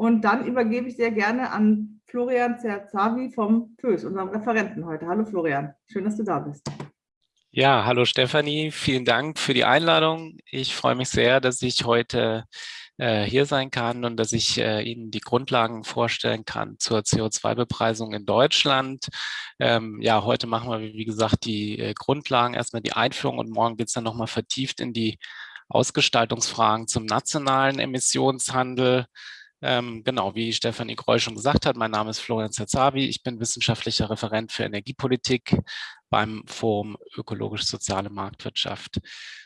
Und dann übergebe ich sehr gerne an Florian Zerzavi vom FÖS, unserem Referenten heute. Hallo Florian, schön, dass du da bist. Ja, hallo Stefanie, vielen Dank für die Einladung. Ich freue mich sehr, dass ich heute äh, hier sein kann und dass ich äh, Ihnen die Grundlagen vorstellen kann zur CO2-Bepreisung in Deutschland. Ähm, ja, heute machen wir, wie gesagt, die äh, Grundlagen, erstmal die Einführung und morgen geht es dann nochmal vertieft in die Ausgestaltungsfragen zum nationalen Emissionshandel. Ähm, genau, wie Stefanie Groll schon gesagt hat, mein Name ist Florian Zerzavi, ich bin wissenschaftlicher Referent für Energiepolitik beim Forum Ökologisch-Soziale Marktwirtschaft.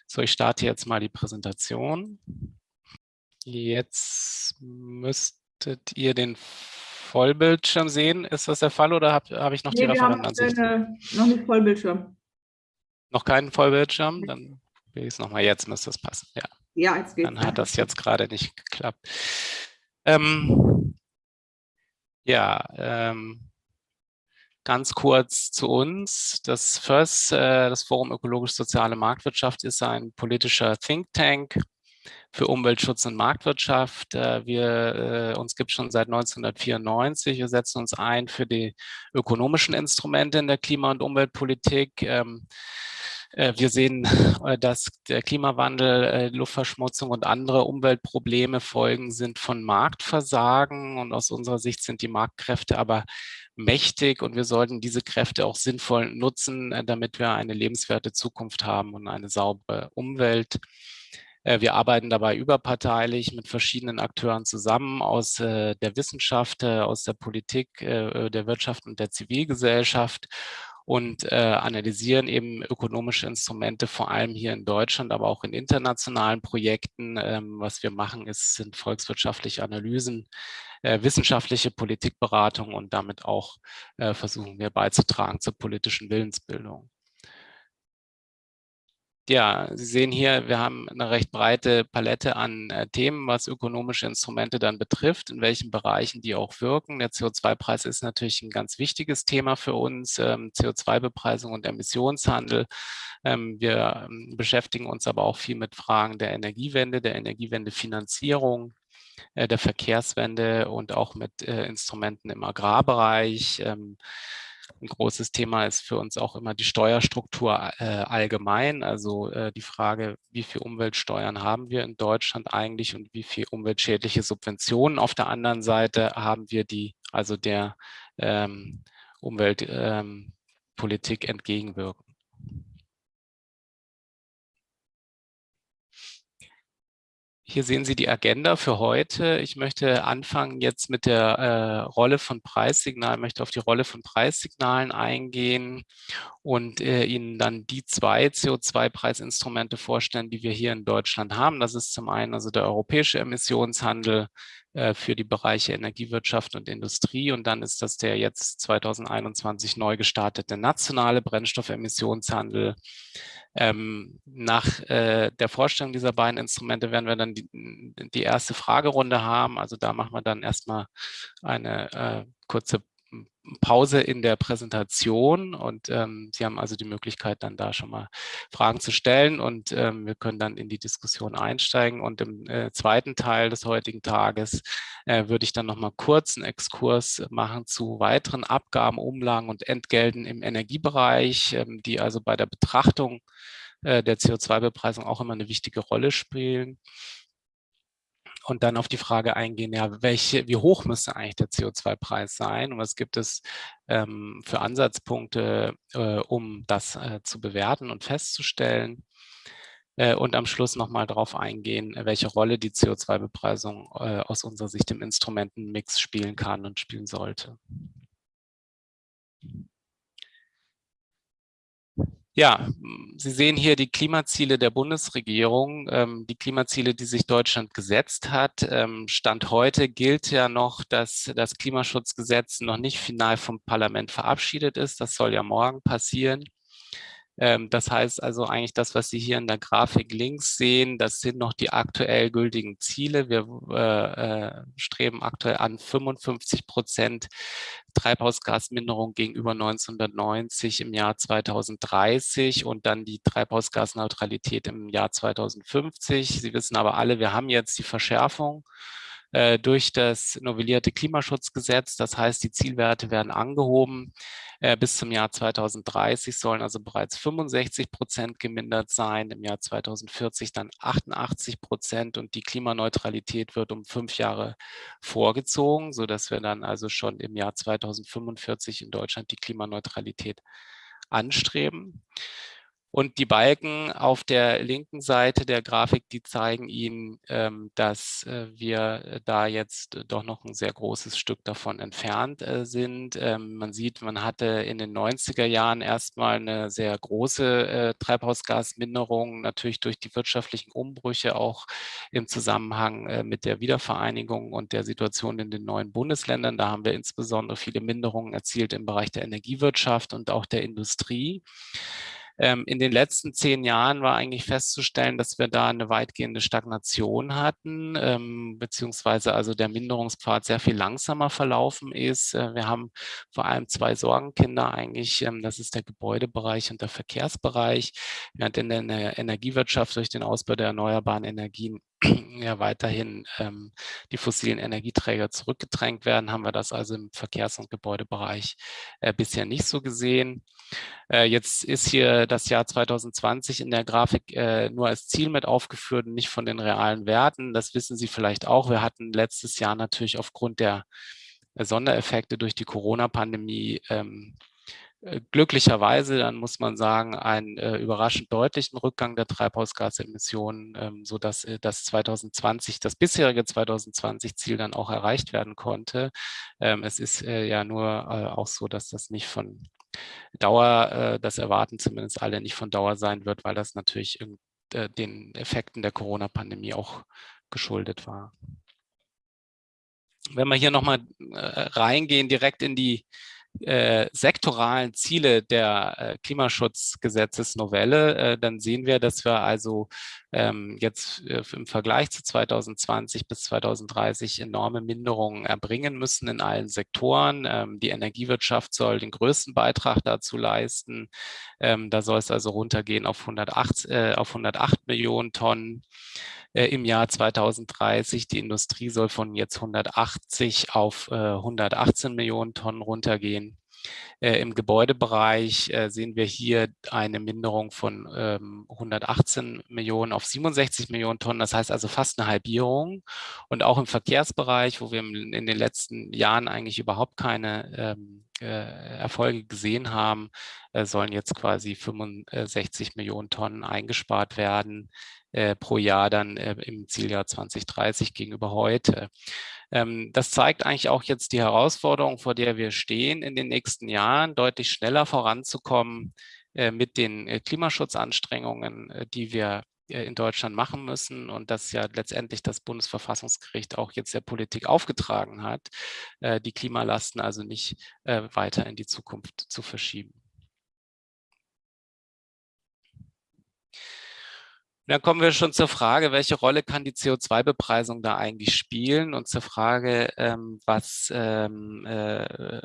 So, ich starte jetzt mal die Präsentation. Jetzt müsstet ihr den Vollbildschirm sehen. Ist das der Fall oder habe hab ich noch nee, die Referentenansicht? noch nicht Vollbildschirm. Noch keinen Vollbildschirm? Dann will ich es nochmal. Jetzt müsste es passen. Ja, ja jetzt geht's. Dann hat das jetzt gerade nicht geklappt. Ähm, ja, ähm, ganz kurz zu uns. Das FIRST, äh, das Forum Ökologisch-Soziale Marktwirtschaft, ist ein politischer Think Tank für Umweltschutz und Marktwirtschaft. Äh, wir, äh, uns gibt es schon seit 1994. Wir setzen uns ein für die ökonomischen Instrumente in der Klima- und Umweltpolitik. Ähm, äh, wir sehen, dass der Klimawandel, Luftverschmutzung und andere Umweltprobleme Folgen sind von Marktversagen. Und aus unserer Sicht sind die Marktkräfte aber mächtig und wir sollten diese Kräfte auch sinnvoll nutzen, damit wir eine lebenswerte Zukunft haben und eine saubere Umwelt. Äh, wir arbeiten dabei überparteilich mit verschiedenen Akteuren zusammen aus äh, der Wissenschaft, äh, aus der Politik, der Wirtschaft und der Zivilgesellschaft und äh, analysieren eben ökonomische Instrumente, vor allem hier in Deutschland, aber auch in internationalen Projekten. Ähm, was wir machen, ist, sind volkswirtschaftliche Analysen, äh, wissenschaftliche Politikberatung und damit auch äh, versuchen wir beizutragen zur politischen Willensbildung. Ja, Sie sehen hier, wir haben eine recht breite Palette an äh, Themen, was ökonomische Instrumente dann betrifft, in welchen Bereichen die auch wirken. Der CO2-Preis ist natürlich ein ganz wichtiges Thema für uns, ähm, CO2-Bepreisung und Emissionshandel. Ähm, wir ähm, beschäftigen uns aber auch viel mit Fragen der Energiewende, der Energiewendefinanzierung, äh, der Verkehrswende und auch mit äh, Instrumenten im Agrarbereich. Ein großes Thema ist für uns auch immer die Steuerstruktur äh, allgemein, also äh, die Frage, wie viel Umweltsteuern haben wir in Deutschland eigentlich und wie viel umweltschädliche Subventionen auf der anderen Seite haben wir, die also der ähm, Umweltpolitik ähm, entgegenwirken. Hier sehen Sie die Agenda für heute. Ich möchte anfangen jetzt mit der äh, Rolle von Preissignalen, möchte auf die Rolle von Preissignalen eingehen und äh, Ihnen dann die zwei CO2-Preisinstrumente vorstellen, die wir hier in Deutschland haben. Das ist zum einen also der europäische Emissionshandel für die Bereiche Energiewirtschaft und Industrie und dann ist das der jetzt 2021 neu gestartete nationale Brennstoffemissionshandel ähm, nach äh, der Vorstellung dieser beiden Instrumente werden wir dann die, die, erste Fragerunde haben. Also da machen wir dann erstmal eine äh, kurze Pause in der Präsentation und ähm, Sie haben also die Möglichkeit, dann da schon mal Fragen zu stellen und ähm, wir können dann in die Diskussion einsteigen. Und im äh, zweiten Teil des heutigen Tages äh, würde ich dann noch mal kurz einen Exkurs machen zu weiteren Abgaben, Umlagen und Entgelten im Energiebereich, ähm, die also bei der Betrachtung äh, der CO2-Bepreisung auch immer eine wichtige Rolle spielen und dann auf die Frage eingehen, ja, welche, wie hoch müsste eigentlich der CO2-Preis sein und was gibt es ähm, für Ansatzpunkte, äh, um das äh, zu bewerten und festzustellen. Äh, und am Schluss nochmal darauf eingehen, welche Rolle die CO2-Bepreisung äh, aus unserer Sicht im Instrumentenmix spielen kann und spielen sollte. Ja, Sie sehen hier die Klimaziele der Bundesregierung, ähm, die Klimaziele, die sich Deutschland gesetzt hat. Ähm, Stand heute gilt ja noch, dass das Klimaschutzgesetz noch nicht final vom Parlament verabschiedet ist. Das soll ja morgen passieren. Ähm, das heißt also eigentlich das, was Sie hier in der Grafik links sehen, das sind noch die aktuell gültigen Ziele. Wir äh, äh streben aktuell an 55 Prozent Treibhausgasminderung gegenüber 1990 im Jahr 2030 und dann die Treibhausgasneutralität im Jahr 2050. Sie wissen aber alle, wir haben jetzt die Verschärfung äh, durch das novellierte Klimaschutzgesetz. Das heißt, die Zielwerte werden angehoben. Äh, bis zum Jahr 2030 sollen also bereits 65 Prozent gemindert sein, im Jahr 2040 dann 88 Prozent und die Klimaneutralität wird um fünf Jahre vorgezogen, sodass wir dann also schon im Jahr 2045 in Deutschland die Klimaneutralität anstreben. Und die Balken auf der linken Seite der Grafik, die zeigen Ihnen, ähm, dass äh, wir da jetzt doch noch ein sehr großes Stück davon entfernt äh, sind. Ähm, man sieht, man hatte in den 90er Jahren erstmal eine sehr große äh, Treibhausgasminderung, natürlich durch die wirtschaftlichen Umbrüche, auch im Zusammenhang mit der Wiedervereinigung und der Situation in den neuen Bundesländern. Da haben wir insbesondere viele Minderungen erzielt im Bereich der Energiewirtschaft und auch der Industrie. Ähm, in den letzten zehn Jahren war eigentlich festzustellen, dass wir da eine weitgehende Stagnation hatten, ähm, beziehungsweise also der Minderungspfad sehr viel langsamer verlaufen ist. Äh, wir haben vor allem zwei Sorgenkinder eigentlich, ähm, das ist der Gebäudebereich und der Verkehrsbereich, während in der Energiewirtschaft durch den Ausbau der erneuerbaren Energien ja weiterhin ähm, die fossilen Energieträger zurückgedrängt werden, haben wir das also im Verkehrs- und Gebäudebereich äh, bisher nicht so gesehen. Äh, jetzt ist hier das Jahr 2020 in der Grafik äh, nur als Ziel mit aufgeführt und nicht von den realen Werten. Das wissen Sie vielleicht auch. Wir hatten letztes Jahr natürlich aufgrund der Sondereffekte durch die Corona-Pandemie ähm, äh, glücklicherweise, dann muss man sagen, einen äh, überraschend deutlichen Rückgang der Treibhausgasemissionen, ähm, sodass äh, das 2020, das bisherige 2020-Ziel dann auch erreicht werden konnte. Ähm, es ist äh, ja nur äh, auch so, dass das nicht von Dauer, äh, das erwarten zumindest alle nicht von Dauer sein wird, weil das natürlich den Effekten der Corona-Pandemie auch geschuldet war. Wenn wir hier nochmal reingehen, direkt in die äh, sektoralen Ziele der äh, Klimaschutzgesetzesnovelle, äh, dann sehen wir, dass wir also ähm, jetzt äh, im Vergleich zu 2020 bis 2030 enorme Minderungen erbringen müssen in allen Sektoren. Ähm, die Energiewirtschaft soll den größten Beitrag dazu leisten. Ähm, da soll es also runtergehen auf 108, äh, auf 108 Millionen Tonnen äh, im Jahr 2030. Die Industrie soll von jetzt 180 auf äh, 118 Millionen Tonnen runtergehen. Äh, Im Gebäudebereich äh, sehen wir hier eine Minderung von ähm, 118 Millionen auf 67 Millionen Tonnen. Das heißt also fast eine Halbierung. Und auch im Verkehrsbereich, wo wir in den letzten Jahren eigentlich überhaupt keine ähm, äh, Erfolge gesehen haben, äh, sollen jetzt quasi 65 Millionen Tonnen eingespart werden äh, pro Jahr dann äh, im Zieljahr 2030 gegenüber heute. Ähm, das zeigt eigentlich auch jetzt die Herausforderung, vor der wir stehen, in den nächsten Jahren deutlich schneller voranzukommen äh, mit den äh, Klimaschutzanstrengungen, äh, die wir in Deutschland machen müssen und das ja letztendlich das Bundesverfassungsgericht auch jetzt der Politik aufgetragen hat, die Klimalasten also nicht weiter in die Zukunft zu verschieben. Dann kommen wir schon zur Frage, welche Rolle kann die CO2-Bepreisung da eigentlich spielen und zur Frage, ähm, was, ähm, äh,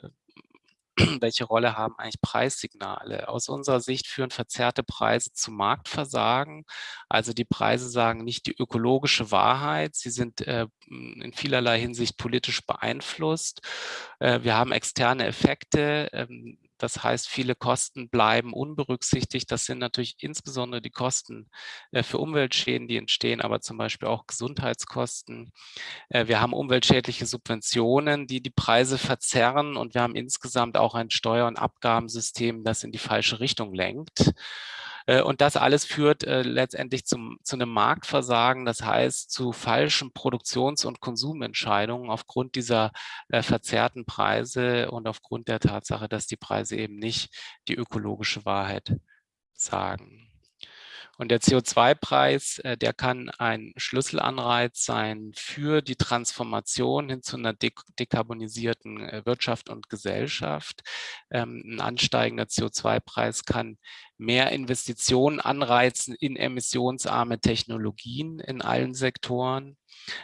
welche Rolle haben eigentlich Preissignale? Aus unserer Sicht führen verzerrte Preise zu Marktversagen. Also die Preise sagen nicht die ökologische Wahrheit. Sie sind äh, in vielerlei Hinsicht politisch beeinflusst. Äh, wir haben externe Effekte. Ähm, das heißt, viele Kosten bleiben unberücksichtigt. Das sind natürlich insbesondere die Kosten äh, für Umweltschäden, die entstehen, aber zum Beispiel auch Gesundheitskosten. Äh, wir haben umweltschädliche Subventionen, die die Preise verzerren und wir haben insgesamt auch ein Steuer- und Abgabensystem, das in die falsche Richtung lenkt. Äh, und das alles führt äh, letztendlich zum, zu einem Marktversagen, das heißt zu falschen Produktions- und Konsumentscheidungen aufgrund dieser äh, verzerrten Preise und aufgrund der Tatsache, dass die Preise eben nicht die ökologische Wahrheit sagen. Und der CO2-Preis, äh, der kann ein Schlüsselanreiz sein für die Transformation hin zu einer dekarbonisierten äh, Wirtschaft und Gesellschaft. Ähm, ein ansteigender CO2-Preis kann mehr Investitionen anreizen in emissionsarme Technologien in allen Sektoren.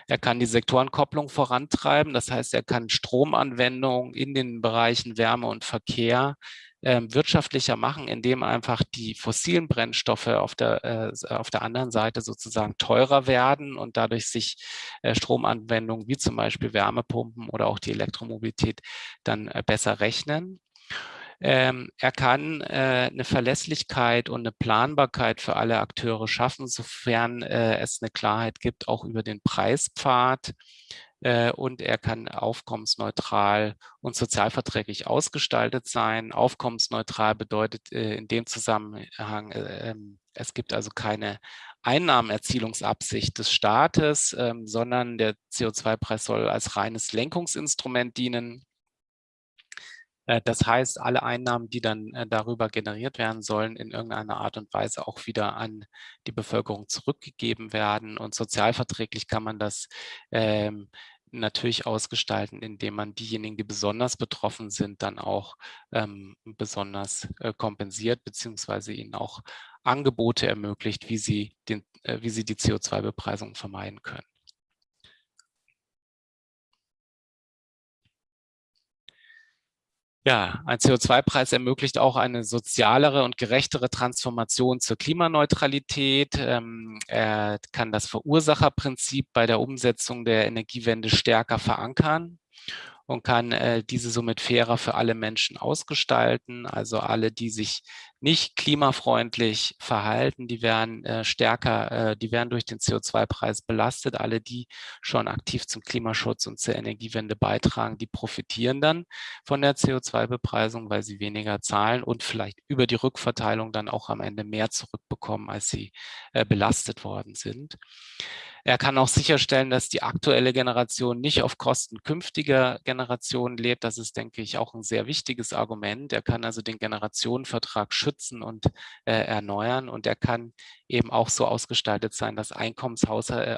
Er kann die Sektorenkopplung vorantreiben, das heißt, er kann Stromanwendungen in den Bereichen Wärme und Verkehr ähm, wirtschaftlicher machen, indem einfach die fossilen Brennstoffe auf der, äh, auf der anderen Seite sozusagen teurer werden und dadurch sich äh, Stromanwendungen wie zum Beispiel Wärmepumpen oder auch die Elektromobilität dann äh, besser rechnen. Ähm, er kann äh, eine Verlässlichkeit und eine Planbarkeit für alle Akteure schaffen, sofern äh, es eine Klarheit gibt, auch über den Preispfad. Äh, und er kann aufkommensneutral und sozialverträglich ausgestaltet sein. Aufkommensneutral bedeutet äh, in dem Zusammenhang, äh, ähm, es gibt also keine Einnahmenerzielungsabsicht des Staates, ähm, sondern der CO2-Preis soll als reines Lenkungsinstrument dienen das heißt, alle Einnahmen, die dann darüber generiert werden sollen, in irgendeiner Art und Weise auch wieder an die Bevölkerung zurückgegeben werden. Und sozialverträglich kann man das ähm, natürlich ausgestalten, indem man diejenigen, die besonders betroffen sind, dann auch ähm, besonders äh, kompensiert, beziehungsweise ihnen auch Angebote ermöglicht, wie sie, den, äh, wie sie die CO2-Bepreisung vermeiden können. Ja, ein CO2-Preis ermöglicht auch eine sozialere und gerechtere Transformation zur Klimaneutralität. Ähm, er kann das Verursacherprinzip bei der Umsetzung der Energiewende stärker verankern und kann äh, diese somit fairer für alle Menschen ausgestalten. Also alle, die sich nicht klimafreundlich verhalten, die werden äh, stärker, äh, die werden durch den CO2-Preis belastet. Alle, die schon aktiv zum Klimaschutz und zur Energiewende beitragen, die profitieren dann von der CO2-Bepreisung, weil sie weniger zahlen und vielleicht über die Rückverteilung dann auch am Ende mehr zurückbekommen, als sie äh, belastet worden sind. Er kann auch sicherstellen, dass die aktuelle Generation nicht auf Kosten künftiger Generationen lebt. Das ist, denke ich, auch ein sehr wichtiges Argument. Er kann also den Generationenvertrag schützen und äh, erneuern und er kann eben auch so ausgestaltet sein, dass äh,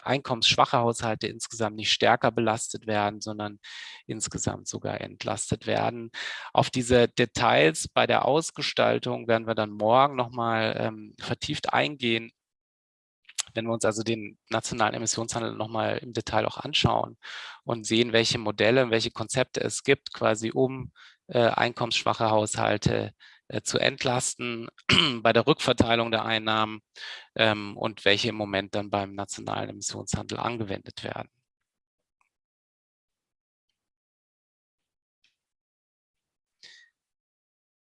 einkommensschwache Haushalte insgesamt nicht stärker belastet werden, sondern insgesamt sogar entlastet werden. Auf diese Details bei der Ausgestaltung werden wir dann morgen nochmal ähm, vertieft eingehen. Wenn wir uns also den nationalen Emissionshandel nochmal im Detail auch anschauen und sehen, welche Modelle, welche Konzepte es gibt, quasi um äh, einkommensschwache Haushalte äh, zu entlasten bei der Rückverteilung der Einnahmen ähm, und welche im Moment dann beim nationalen Emissionshandel angewendet werden.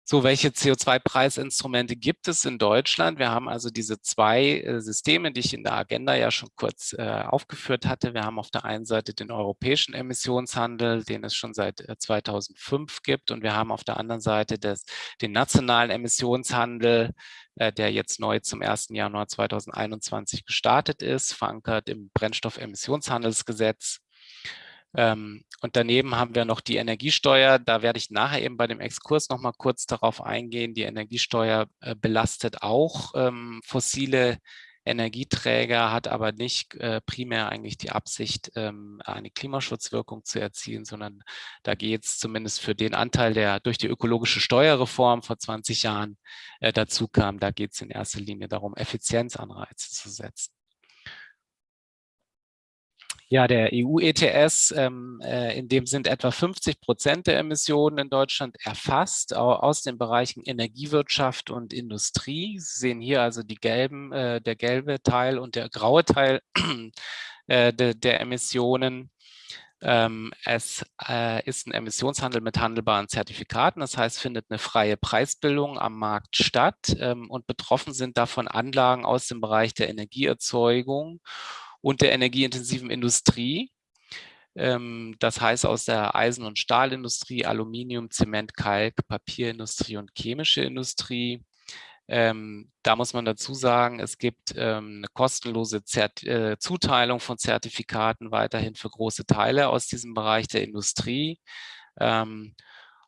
So, welche CO2-Preisinstrumente gibt es in Deutschland? Wir haben also diese zwei äh, Systeme, die ich in der Agenda ja schon kurz äh, aufgeführt hatte. Wir haben auf der einen Seite den europäischen Emissionshandel, den es schon seit äh, 2005 gibt. Und wir haben auf der anderen Seite des, den nationalen Emissionshandel, äh, der jetzt neu zum 1. Januar 2021 gestartet ist, verankert im Brennstoffemissionshandelsgesetz. Ähm, und daneben haben wir noch die Energiesteuer. Da werde ich nachher eben bei dem Exkurs noch mal kurz darauf eingehen. Die Energiesteuer äh, belastet auch ähm, fossile Energieträger, hat aber nicht äh, primär eigentlich die Absicht, ähm, eine Klimaschutzwirkung zu erzielen, sondern da geht es zumindest für den Anteil, der durch die ökologische Steuerreform vor 20 Jahren äh, dazu kam, da geht es in erster Linie darum, Effizienzanreize zu setzen. Ja, der EU-ETS, ähm, äh, in dem sind etwa 50 Prozent der Emissionen in Deutschland erfasst aus den Bereichen Energiewirtschaft und Industrie. Sie sehen hier also die gelben, äh, der gelbe Teil und der graue Teil äh, de, der Emissionen. Ähm, es äh, ist ein Emissionshandel mit handelbaren Zertifikaten, das heißt, findet eine freie Preisbildung am Markt statt ähm, und betroffen sind davon Anlagen aus dem Bereich der Energieerzeugung und der energieintensiven Industrie. Ähm, das heißt aus der Eisen- und Stahlindustrie, Aluminium, Zement, Kalk, Papierindustrie und chemische Industrie. Ähm, da muss man dazu sagen, es gibt ähm, eine kostenlose Zert äh, Zuteilung von Zertifikaten weiterhin für große Teile aus diesem Bereich der Industrie. Ähm,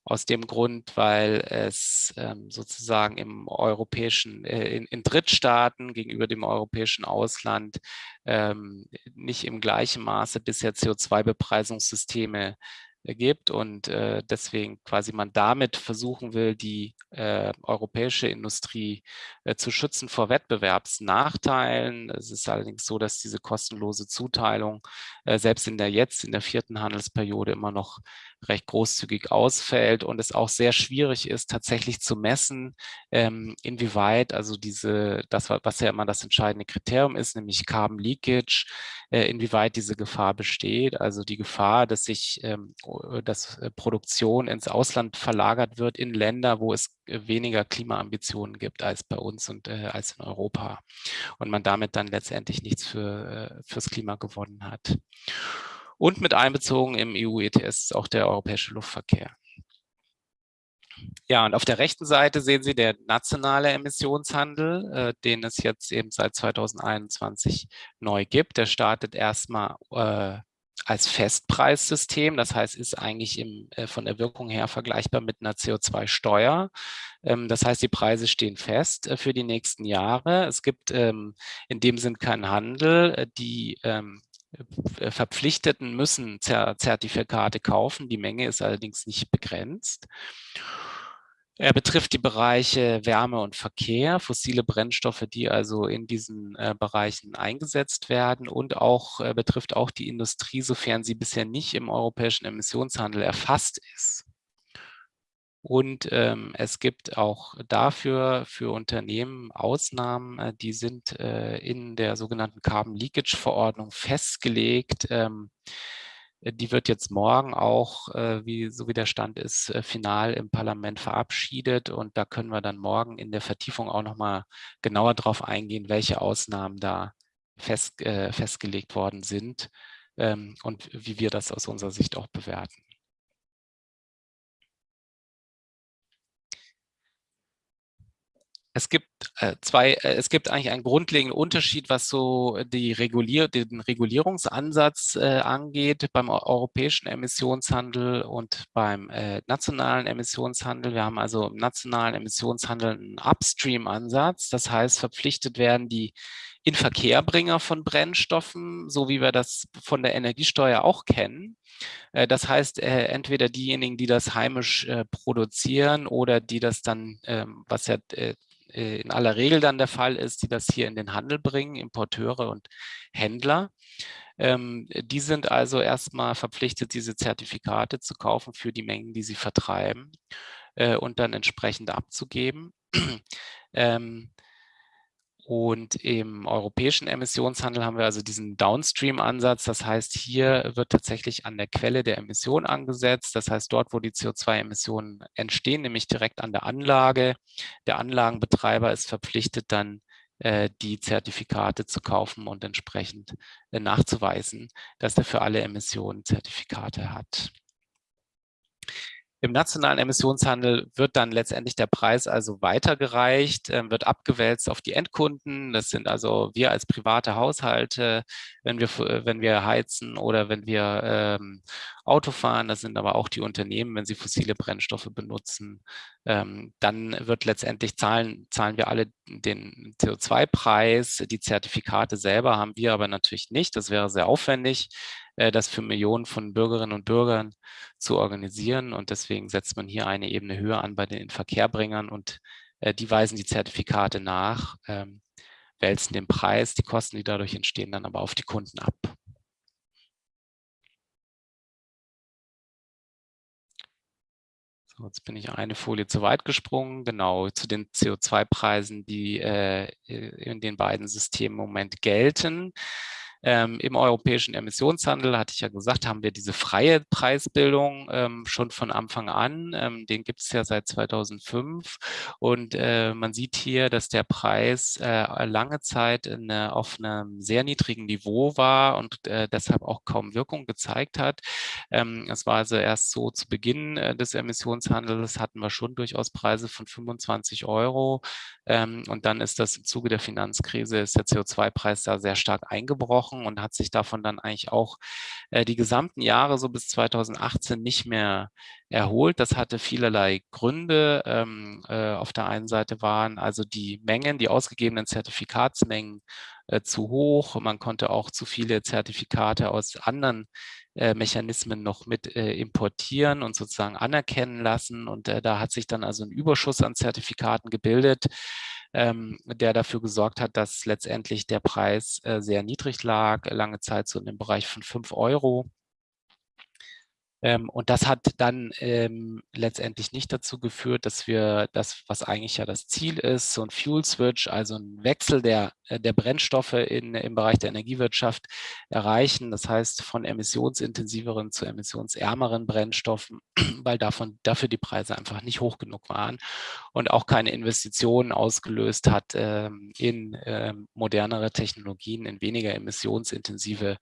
aus dem Grund, weil es ähm, sozusagen im europäischen, äh, in, in, Drittstaaten gegenüber dem europäischen Ausland ähm, nicht im gleichen Maße bisher CO2-Bepreisungssysteme äh, gibt und äh, deswegen quasi man damit versuchen will, die äh, europäische Industrie äh, zu schützen vor Wettbewerbsnachteilen. Es ist allerdings so, dass diese kostenlose Zuteilung äh, selbst in der jetzt, in der vierten Handelsperiode immer noch recht großzügig ausfällt und es auch sehr schwierig ist, tatsächlich zu messen, ähm, inwieweit also diese, das, was ja immer das entscheidende Kriterium ist, nämlich Carbon Leakage, äh, inwieweit diese Gefahr besteht, also die Gefahr, dass sich ähm, dass äh, Produktion ins Ausland verlagert wird in Länder, wo es äh, weniger Klimaambitionen gibt als bei uns und äh, als in Europa und man damit dann letztendlich nichts für, äh, fürs Klima gewonnen hat. Und mit einbezogen im EU-ETS auch der europäische Luftverkehr. Ja, und auf der rechten Seite sehen Sie der nationale Emissionshandel, äh, den es jetzt eben seit 2021 neu gibt. Der startet erstmal äh, als Festpreissystem. Das heißt, ist eigentlich im, äh, von der Wirkung her vergleichbar mit einer CO2-Steuer. Ähm, das heißt, die Preise stehen fest äh, für die nächsten Jahre. Es gibt ähm, in dem Sinn keinen Handel. Äh, die ähm, äh, Verpflichteten müssen Zertifikate kaufen. Die Menge ist allerdings nicht begrenzt. Er betrifft die Bereiche Wärme und Verkehr, fossile Brennstoffe, die also in diesen äh, Bereichen eingesetzt werden und auch äh, betrifft auch die Industrie, sofern sie bisher nicht im europäischen Emissionshandel erfasst ist. Und ähm, es gibt auch dafür für Unternehmen Ausnahmen, äh, die sind äh, in der sogenannten Carbon Leakage Verordnung festgelegt. Ähm, äh, die wird jetzt morgen auch, äh, wie, so wie der Stand ist, äh, final im Parlament verabschiedet. Und da können wir dann morgen in der Vertiefung auch nochmal genauer darauf eingehen, welche Ausnahmen da fest, äh, festgelegt worden sind ähm, und wie wir das aus unserer Sicht auch bewerten. Es gibt äh, zwei, äh, es gibt eigentlich einen grundlegenden Unterschied, was so die Regulier den Regulierungsansatz äh, angeht beim europäischen Emissionshandel und beim äh, nationalen Emissionshandel. Wir haben also im nationalen Emissionshandel einen Upstream-Ansatz. Das heißt, verpflichtet werden die Inverkehrbringer von Brennstoffen, so wie wir das von der Energiesteuer auch kennen. Äh, das heißt, äh, entweder diejenigen, die das heimisch produzieren oder die das dann, ähm, was ja äh, in aller Regel dann der Fall ist, die das hier in den Handel bringen, Importeure und Händler. Ähm, die sind also erstmal verpflichtet, diese Zertifikate zu kaufen für die Mengen, die sie vertreiben äh, und dann entsprechend abzugeben. ähm, und im europäischen Emissionshandel haben wir also diesen Downstream-Ansatz. Das heißt, hier wird tatsächlich an der Quelle der Emission angesetzt. Das heißt, dort, wo die CO2-Emissionen entstehen, nämlich direkt an der Anlage. Der Anlagenbetreiber ist verpflichtet, dann äh, die Zertifikate zu kaufen und entsprechend äh, nachzuweisen, dass er für alle Emissionen Zertifikate hat. Im nationalen Emissionshandel wird dann letztendlich der Preis also weitergereicht, äh, wird abgewälzt auf die Endkunden. Das sind also wir als private Haushalte, wenn wir, wenn wir heizen oder wenn wir ähm, Auto fahren. Das sind aber auch die Unternehmen, wenn sie fossile Brennstoffe benutzen. Ähm, dann wird letztendlich zahlen, zahlen wir alle den CO2-Preis. Die Zertifikate selber haben wir aber natürlich nicht. Das wäre sehr aufwendig. Äh, das für Millionen von Bürgerinnen und Bürgern zu organisieren. Und deswegen setzt man hier eine Ebene höher an bei den Inverkehrbringern und äh, die weisen die Zertifikate nach, ähm, wälzen den Preis, die Kosten, die dadurch entstehen, dann aber auf die Kunden ab. Jetzt bin ich eine Folie zu weit gesprungen, genau, zu den CO2-Preisen, die äh, in den beiden Systemen im Moment gelten. Ähm, Im europäischen Emissionshandel, hatte ich ja gesagt, haben wir diese freie Preisbildung ähm, schon von Anfang an. Ähm, den gibt es ja seit 2005. Und äh, man sieht hier, dass der Preis äh, lange Zeit in, äh, auf einem sehr niedrigen Niveau war und äh, deshalb auch kaum Wirkung gezeigt hat. Ähm, es war also erst so zu Beginn äh, des Emissionshandels hatten wir schon durchaus Preise von 25 Euro. Ähm, und dann ist das im Zuge der Finanzkrise, ist der CO2-Preis da sehr stark eingebrochen und hat sich davon dann eigentlich auch äh, die gesamten Jahre so bis 2018 nicht mehr erholt. Das hatte vielerlei Gründe. Ähm, äh, auf der einen Seite waren also die Mengen, die ausgegebenen Zertifikatsmengen äh, zu hoch. Man konnte auch zu viele Zertifikate aus anderen Mechanismen noch mit importieren und sozusagen anerkennen lassen. Und da hat sich dann also ein Überschuss an Zertifikaten gebildet, ähm, der dafür gesorgt hat, dass letztendlich der Preis äh, sehr niedrig lag, lange Zeit so in dem Bereich von 5 Euro. Ähm, und das hat dann ähm, letztendlich nicht dazu geführt, dass wir das, was eigentlich ja das Ziel ist, so ein Fuel Switch, also ein Wechsel der, äh, der Brennstoffe in, im Bereich der Energiewirtschaft erreichen. Das heißt, von emissionsintensiveren zu emissionsärmeren Brennstoffen, weil davon, dafür die Preise einfach nicht hoch genug waren und auch keine Investitionen ausgelöst hat ähm, in ähm, modernere Technologien, in weniger emissionsintensive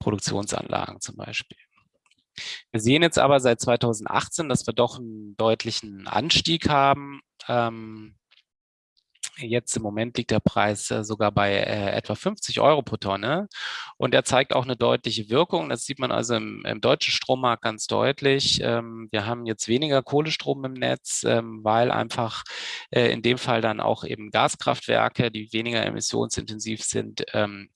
Produktionsanlagen zum Beispiel. Wir sehen jetzt aber seit 2018, dass wir doch einen deutlichen Anstieg haben. Ähm, jetzt im Moment liegt der Preis äh, sogar bei äh, etwa 50 Euro pro Tonne und er zeigt auch eine deutliche Wirkung. Das sieht man also im, im deutschen Strommarkt ganz deutlich. Ähm, wir haben jetzt weniger Kohlestrom im Netz, ähm, weil einfach äh, in dem Fall dann auch eben Gaskraftwerke, die weniger emissionsintensiv sind, ähm,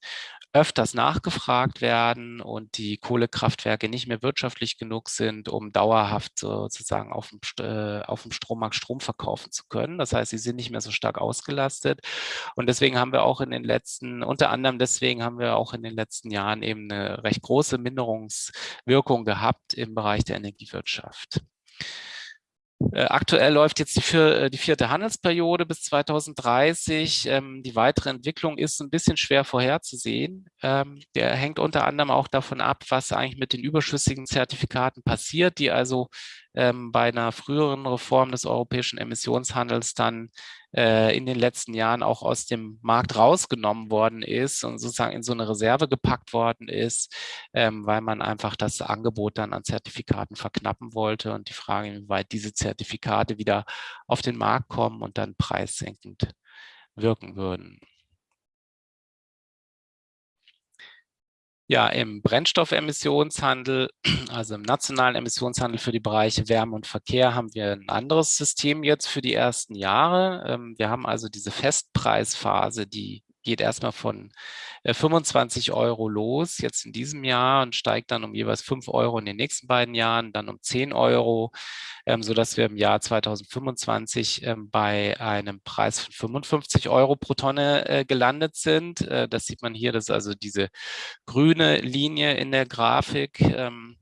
öfters nachgefragt werden und die Kohlekraftwerke nicht mehr wirtschaftlich genug sind, um dauerhaft sozusagen auf dem, äh, auf dem Strommarkt Strom verkaufen zu können. Das heißt, sie sind nicht mehr so stark ausgelastet. Und deswegen haben wir auch in den letzten, unter anderem deswegen haben wir auch in den letzten Jahren eben eine recht große Minderungswirkung gehabt im Bereich der Energiewirtschaft. Äh, aktuell läuft jetzt die, vier, äh, die, vierte Handelsperiode bis 2030. Ähm, die weitere Entwicklung ist ein bisschen schwer vorherzusehen. Ähm, der hängt unter anderem auch davon ab, was eigentlich mit den überschüssigen Zertifikaten passiert, die also ähm, bei einer früheren Reform des europäischen Emissionshandels dann äh, in den letzten Jahren auch aus dem Markt rausgenommen worden ist und sozusagen in so eine Reserve gepackt worden ist, ähm, weil man einfach das Angebot dann an Zertifikaten verknappen wollte und die Frage, inwieweit diese Zertifikate wieder auf den Markt kommen und dann preissenkend wirken würden. Ja, im Brennstoffemissionshandel, also im nationalen Emissionshandel für die Bereiche Wärme und Verkehr haben wir ein anderes System jetzt für die ersten Jahre. Ähm, wir haben also diese Festpreisphase, die geht erstmal von 25 äh, Euro los, jetzt in diesem Jahr und steigt dann um jeweils 5 Euro in den nächsten beiden Jahren, dann um 10 Euro, ähm, sodass wir im Jahr 2025 ähm, bei einem Preis von 55 Euro pro Tonne äh, gelandet sind. Äh, das sieht man hier, das ist also diese grüne Linie in der Grafik. Ähm,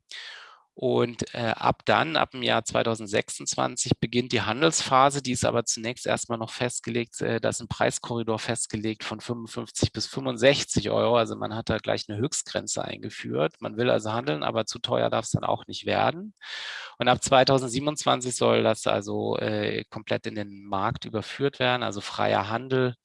und äh, ab dann, ab dem Jahr 2026, beginnt die Handelsphase. Die ist aber zunächst erstmal noch festgelegt, äh, da ist ein Preiskorridor festgelegt von 55 bis 65 Euro. Also man hat da gleich eine Höchstgrenze eingeführt. Man will also handeln, aber zu teuer darf es dann auch nicht werden. Und ab 2027 soll das also äh, komplett in den Markt überführt werden, also freier Handel.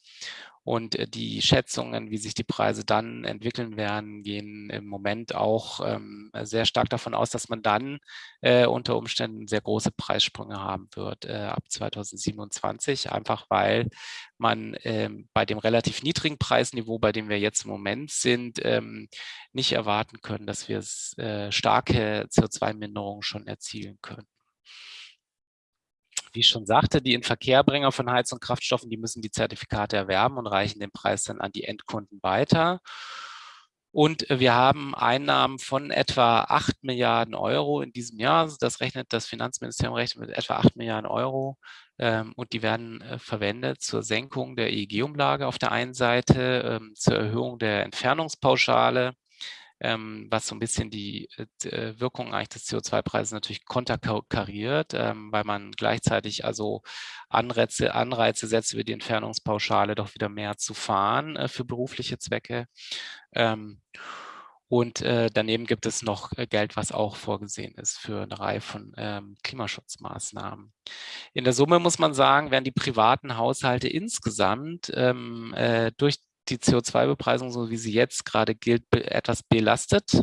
Und äh, die Schätzungen, wie sich die Preise dann entwickeln werden, gehen im Moment auch ähm, sehr stark davon aus, dass man dann äh, unter Umständen sehr große Preissprünge haben wird äh, ab 2027, einfach weil man ähm, bei dem relativ niedrigen Preisniveau, bei dem wir jetzt im Moment sind, ähm, nicht erwarten können, dass wir äh, starke CO2-Minderungen schon erzielen können wie ich schon sagte, die Inverkehrbringer von Heiz- und Kraftstoffen, die müssen die Zertifikate erwerben und reichen den Preis dann an die Endkunden weiter. Und wir haben Einnahmen von etwa 8 Milliarden Euro in diesem Jahr. Also das rechnet das Finanzministerium rechnet mit etwa 8 Milliarden Euro. Ähm, und die werden äh, verwendet zur Senkung der EEG-Umlage auf der einen Seite, ähm, zur Erhöhung der Entfernungspauschale ähm, was so ein bisschen die äh, äh Wirkung eigentlich des CO2-Preises natürlich konterkariert, ähm, weil man gleichzeitig also Anreize, Anreize setzt, über die Entfernungspauschale doch wieder mehr zu fahren äh, für berufliche Zwecke. Ähm, und äh, daneben gibt es noch äh, Geld, was auch vorgesehen ist für eine Reihe von ähm, Klimaschutzmaßnahmen. In der Summe muss man sagen, werden die privaten Haushalte insgesamt ähm, äh, durch die CO2-Bepreisung, so wie sie jetzt gerade gilt, etwas belastet.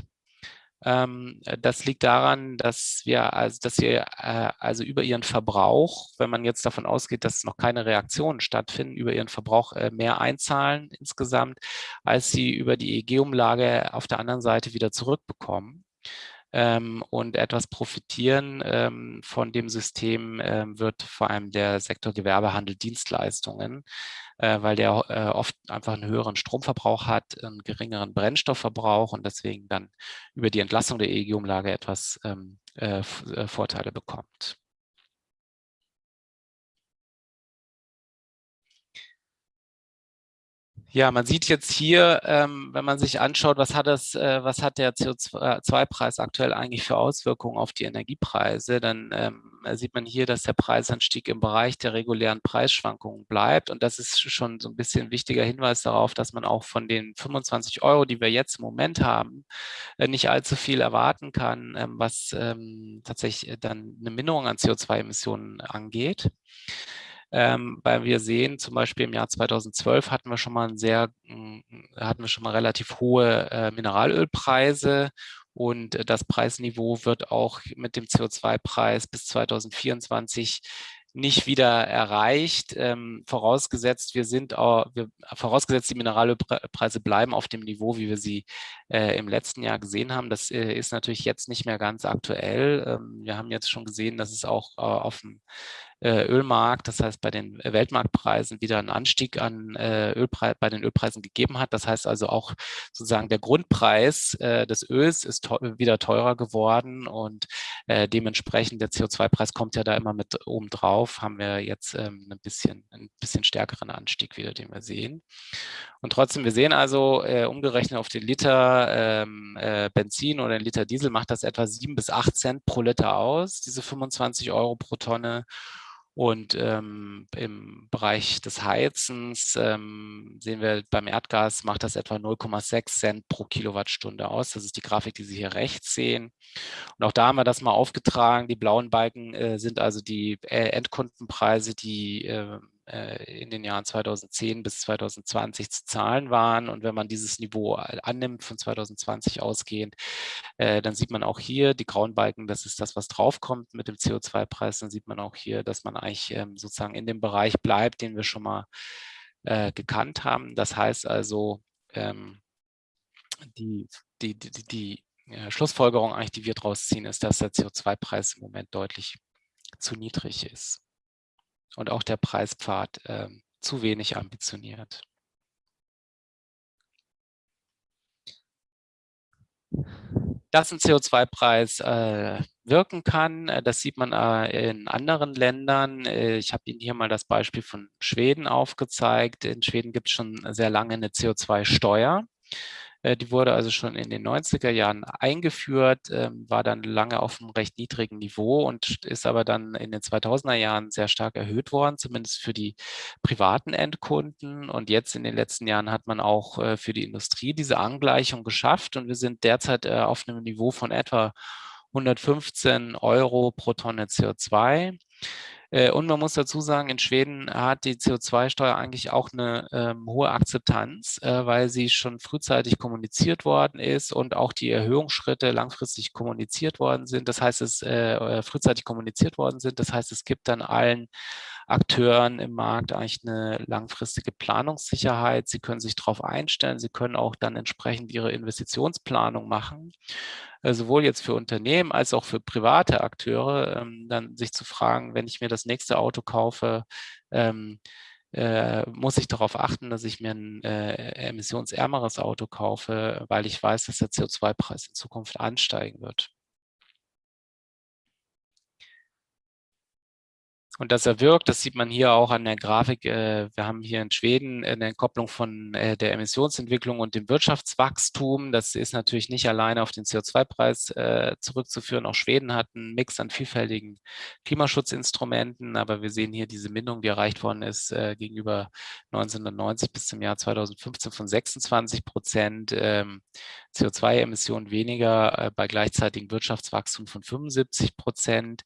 Ähm, das liegt daran, dass wir, also, dass wir äh, also über ihren Verbrauch, wenn man jetzt davon ausgeht, dass noch keine Reaktionen stattfinden, über ihren Verbrauch äh, mehr einzahlen insgesamt, als sie über die EEG-Umlage auf der anderen Seite wieder zurückbekommen ähm, und etwas profitieren ähm, von dem System wird vor allem der Sektor Gewerbehandel Dienstleistungen, äh, weil der äh, oft einfach einen höheren Stromverbrauch hat, einen geringeren Brennstoffverbrauch und deswegen dann über die Entlassung der EEG-Umlage etwas ähm, äh, äh, Vorteile bekommt. Ja, man sieht jetzt hier, ähm, wenn man sich anschaut, was hat, das, äh, was hat der CO2-Preis aktuell eigentlich für Auswirkungen auf die Energiepreise, dann ähm, sieht man hier, dass der Preisanstieg im Bereich der regulären Preisschwankungen bleibt. Und das ist schon so ein bisschen ein wichtiger Hinweis darauf, dass man auch von den 25 Euro, die wir jetzt im Moment haben, äh, nicht allzu viel erwarten kann, ähm, was ähm, tatsächlich dann eine Minderung an CO2-Emissionen angeht ähm, weil wir sehen, zum Beispiel im Jahr 2012 hatten wir schon mal ein sehr, hm, hatten wir schon mal relativ hohe äh, Mineralölpreise und das Preisniveau wird auch mit dem CO2-Preis bis 2024 nicht wieder erreicht, ähm, vorausgesetzt wir sind auch, wir, vorausgesetzt die Mineralölpreise bleiben auf dem Niveau, wie wir sie äh, im letzten Jahr gesehen haben. Das äh, ist natürlich jetzt nicht mehr ganz aktuell. Ähm, wir haben jetzt schon gesehen, dass es auch äh, auf dem äh, Ölmarkt, das heißt bei den Weltmarktpreisen wieder einen Anstieg an äh, Ölpre bei den Ölpreisen gegeben hat. Das heißt also auch sozusagen der Grundpreis äh, des Öls ist teuer, wieder teurer geworden und äh, dementsprechend der CO2-Preis kommt ja da immer mit oben drauf, haben wir jetzt ähm, ein bisschen, ein bisschen stärkeren Anstieg wieder, den wir sehen. Und trotzdem, wir sehen also, äh, umgerechnet auf den Liter ähm, äh, Benzin oder den Liter Diesel macht das etwa sieben bis acht Cent pro Liter aus, diese 25 Euro pro Tonne. Und ähm, im Bereich des Heizens ähm, sehen wir, beim Erdgas macht das etwa 0,6 Cent pro Kilowattstunde aus. Das ist die Grafik, die Sie hier rechts sehen. Und auch da haben wir das mal aufgetragen. Die blauen Balken äh, sind also die äh, Endkundenpreise, die äh, in den Jahren 2010 bis 2020 zu zahlen waren. Und wenn man dieses Niveau annimmt, von 2020 ausgehend, äh, dann sieht man auch hier die grauen Balken, das ist das, was draufkommt mit dem CO2-Preis. Dann sieht man auch hier, dass man eigentlich ähm, sozusagen in dem Bereich bleibt, den wir schon mal äh, gekannt haben. Das heißt also, ähm, die, die, die, die Schlussfolgerung eigentlich, die wir daraus ziehen, ist, dass der CO2-Preis im Moment deutlich zu niedrig ist und auch der Preispfad äh, zu wenig ambitioniert. Dass ein CO2-Preis äh, wirken kann, äh, das sieht man äh, in anderen Ländern. Äh, ich habe Ihnen hier mal das Beispiel von Schweden aufgezeigt. In Schweden gibt es schon sehr lange eine CO2-Steuer. Äh, die wurde also schon in den 90er Jahren eingeführt, ähm, war dann lange auf einem recht niedrigen Niveau und ist aber dann in den 2000er Jahren sehr stark erhöht worden, zumindest für die privaten Endkunden. Und jetzt in den letzten Jahren hat man auch äh, für die Industrie diese Angleichung geschafft und wir sind derzeit äh, auf einem Niveau von etwa 115 Euro pro Tonne CO2. Äh, und man muss dazu sagen, in Schweden hat die CO2-Steuer eigentlich auch eine ähm, hohe Akzeptanz, äh, weil sie schon frühzeitig kommuniziert worden ist und auch die Erhöhungsschritte langfristig kommuniziert worden sind. Das heißt, es äh, frühzeitig kommuniziert worden sind. Das heißt, es gibt dann allen Akteuren im Markt eigentlich eine langfristige Planungssicherheit. Sie können sich darauf einstellen. Sie können auch dann entsprechend ihre Investitionsplanung machen. Äh, sowohl jetzt für Unternehmen als auch für private Akteure, ähm, dann sich zu fragen, wenn ich mir das nächste Auto kaufe, ähm, äh, muss ich darauf achten, dass ich mir ein äh, emissionsärmeres Auto kaufe, weil ich weiß, dass der CO2-Preis in Zukunft ansteigen wird. Und das erwirkt, das sieht man hier auch an der Grafik. Äh, wir haben hier in Schweden eine Kopplung von äh, der Emissionsentwicklung und dem Wirtschaftswachstum. Das ist natürlich nicht alleine auf den CO2-Preis äh, zurückzuführen. Auch Schweden hat einen Mix an vielfältigen Klimaschutzinstrumenten, aber wir sehen hier diese Mindung, die erreicht worden ist gegenüber 1990 bis zum Jahr 2015 von 26 Prozent. Ähm, CO2-Emissionen weniger bei gleichzeitigem Wirtschaftswachstum von 75 Prozent.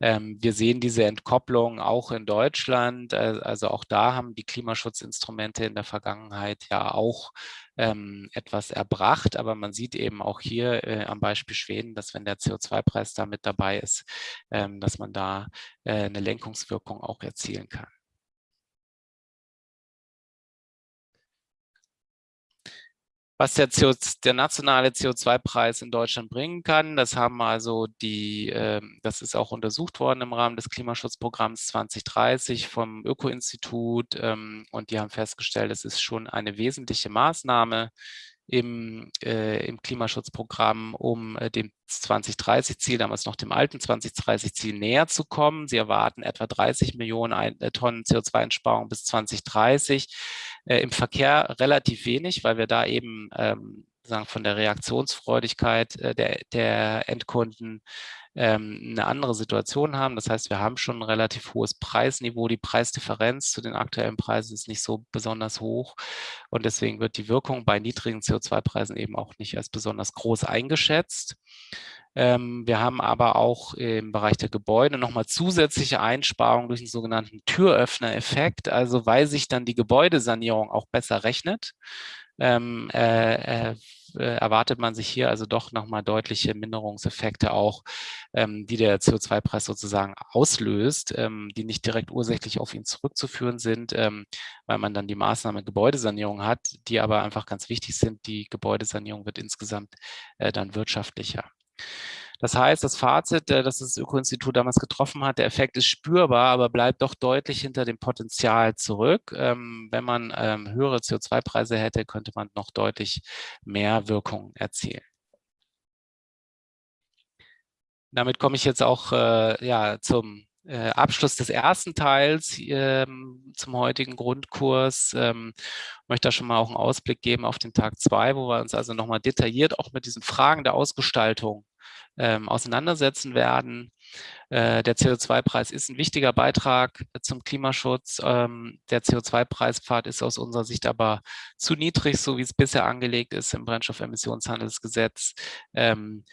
Ähm, wir sehen diese Entkopplung auch in Deutschland. Äh, also auch da haben die Klimaschutzinstrumente in der Vergangenheit ja auch ähm, etwas erbracht. Aber man sieht eben auch hier äh, am Beispiel Schweden, dass wenn der CO2-Preis da mit dabei ist, ähm, dass man da äh, eine Lenkungswirkung auch erzielen kann. Was der, CO, der nationale CO2-Preis in Deutschland bringen kann. Das haben also die, äh, das ist auch untersucht worden im Rahmen des Klimaschutzprogramms 2030 vom Öko-Institut ähm, und die haben festgestellt, es ist schon eine wesentliche Maßnahme im, äh, im Klimaschutzprogramm, um äh, dem 2030-Ziel, damals noch dem alten 2030-Ziel näher zu kommen. Sie erwarten etwa 30 Millionen ein, äh, Tonnen CO2-Einsparung bis 2030. Äh, Im Verkehr relativ wenig, weil wir da eben ähm, sagen, von der Reaktionsfreudigkeit äh, der, der Endkunden ähm, eine andere Situation haben. Das heißt, wir haben schon ein relativ hohes Preisniveau. Die Preisdifferenz zu den aktuellen Preisen ist nicht so besonders hoch. Und deswegen wird die Wirkung bei niedrigen CO2-Preisen eben auch nicht als besonders groß eingeschätzt. Ähm, wir haben aber auch im Bereich der Gebäude nochmal zusätzliche Einsparungen durch den sogenannten Türöffner-Effekt, also weil sich dann die Gebäudesanierung auch besser rechnet. Ähm, äh, äh, äh, erwartet man sich hier also doch nochmal deutliche Minderungseffekte auch, ähm, die der CO2-Preis sozusagen auslöst, ähm, die nicht direkt ursächlich auf ihn zurückzuführen sind, ähm, weil man dann die Maßnahme Gebäudesanierung hat, die aber einfach ganz wichtig sind. Die Gebäudesanierung wird insgesamt äh, dann wirtschaftlicher. Das heißt, das Fazit, äh, das das Öko-Institut damals getroffen hat, der Effekt ist spürbar, aber bleibt doch deutlich hinter dem Potenzial zurück. Ähm, wenn man ähm, höhere CO2-Preise hätte, könnte man noch deutlich mehr Wirkung erzielen. Damit komme ich jetzt auch äh, ja, zum äh, Abschluss des ersten Teils ähm, zum heutigen Grundkurs. Ähm, möchte da schon mal auch einen Ausblick geben auf den Tag zwei, wo wir uns also nochmal detailliert auch mit diesen Fragen der Ausgestaltung ähm, auseinandersetzen werden. Äh, der CO2-Preis ist ein wichtiger Beitrag zum Klimaschutz. Ähm, der CO2-Preispfad ist aus unserer Sicht aber zu niedrig, so wie es bisher angelegt ist im Brennstoffemissionshandelsgesetz. Ähm,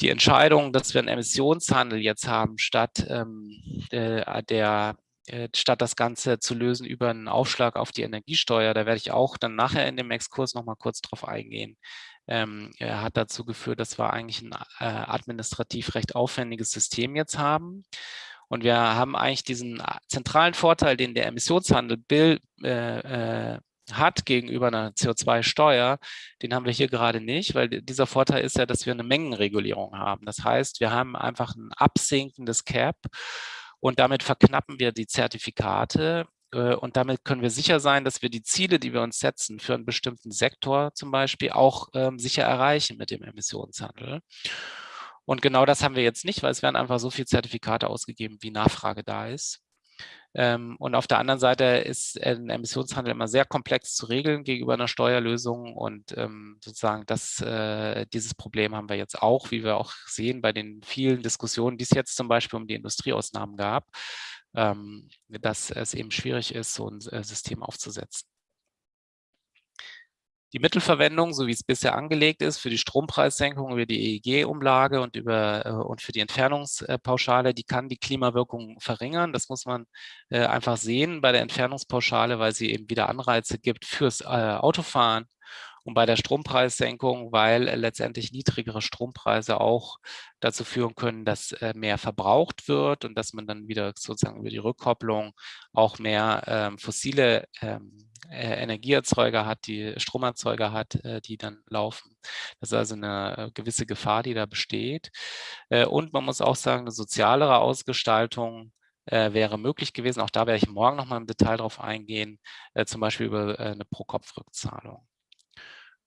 die Entscheidung, dass wir einen Emissionshandel jetzt haben, statt ähm, äh, der äh, statt das Ganze zu lösen über einen Aufschlag auf die Energiesteuer, da werde ich auch dann nachher in dem Exkurs noch mal kurz drauf eingehen, ähm, hat dazu geführt, dass wir eigentlich ein äh, administrativ recht aufwendiges System jetzt haben. Und wir haben eigentlich diesen äh, zentralen Vorteil, den der Emissionshandel Bill, äh, äh, hat gegenüber einer CO2-Steuer, den haben wir hier gerade nicht, weil dieser Vorteil ist ja, dass wir eine Mengenregulierung haben. Das heißt, wir haben einfach ein absinkendes Cap und damit verknappen wir die Zertifikate und damit können wir sicher sein, dass wir die Ziele, die wir uns setzen, für einen bestimmten Sektor zum Beispiel auch ähm, sicher erreichen mit dem Emissionshandel. Und genau das haben wir jetzt nicht, weil es werden einfach so viele Zertifikate ausgegeben, wie Nachfrage da ist. Ähm, und auf der anderen Seite ist ein Emissionshandel immer sehr komplex zu regeln gegenüber einer Steuerlösung. Und ähm, sozusagen das, äh, dieses Problem haben wir jetzt auch, wie wir auch sehen bei den vielen Diskussionen, die es jetzt zum Beispiel um die Industrieausnahmen gab dass es eben schwierig ist, so ein äh, System aufzusetzen. Die Mittelverwendung, so wie es bisher angelegt ist, für die Strompreissenkung über die EEG-Umlage und, über, äh, und für die Entfernungspauschale, die kann die Klimawirkung verringern. Das muss man äh, einfach sehen bei der Entfernungspauschale, weil sie eben wieder Anreize gibt fürs Autofahren und bei der Strompreissenkung, weil letztendlich niedrigere Strompreise auch dazu führen können, dass äh, mehr verbraucht wird und dass man dann wieder sozusagen über die Rückkopplung auch mehr ähm, fossile ähm, äh, Energieerzeuger hat, die Stromerzeuger hat, äh, die dann laufen. Das ist also eine gewisse Gefahr, die da besteht. Und man muss auch sagen, eine sozialere Ausgestaltung wäre möglich gewesen. Auch da werde ich morgen nochmal im Detail drauf eingehen, zum Beispiel über eine Pro-Kopf-Rückzahlung.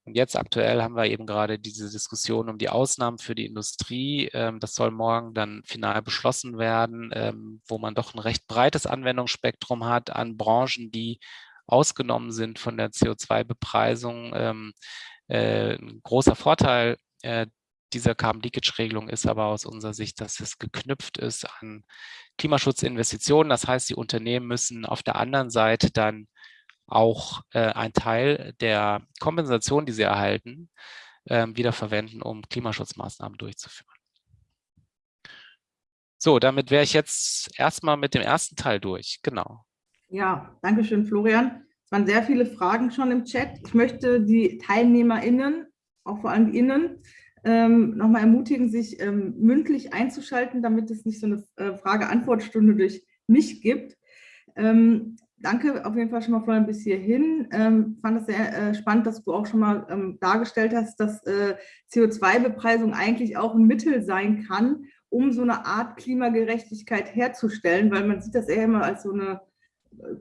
Und jetzt aktuell haben wir eben gerade diese Diskussion um die Ausnahmen für die Industrie. Ähm, das soll morgen dann final beschlossen werden, ähm, wo man doch ein recht breites Anwendungsspektrum hat an Branchen, die ausgenommen sind von der CO2-Bepreisung. Ähm, äh, ein großer Vorteil äh, dieser Carbon-Leakage-Regelung ist aber aus unserer Sicht, dass es geknüpft ist an Klimaschutzinvestitionen. Das heißt, die Unternehmen müssen auf der anderen Seite dann auch äh, ein Teil der Kompensation, die sie erhalten, äh, wieder verwenden, um Klimaschutzmaßnahmen durchzuführen. So, damit wäre ich jetzt erstmal mit dem ersten Teil durch. Genau. Ja, danke schön, Florian. Es waren sehr viele Fragen schon im Chat. Ich möchte die TeilnehmerInnen, auch vor allem Innen, ähm, nochmal ermutigen, sich ähm, mündlich einzuschalten, damit es nicht so eine äh, Frage-Antwort-Stunde durch mich gibt. Ähm, danke auf jeden Fall schon mal Florian bis hierhin. Ähm, fand es sehr äh, spannend, dass du auch schon mal ähm, dargestellt hast, dass äh, CO2-Bepreisung eigentlich auch ein Mittel sein kann, um so eine Art Klimagerechtigkeit herzustellen, weil man sieht das eher immer als so eine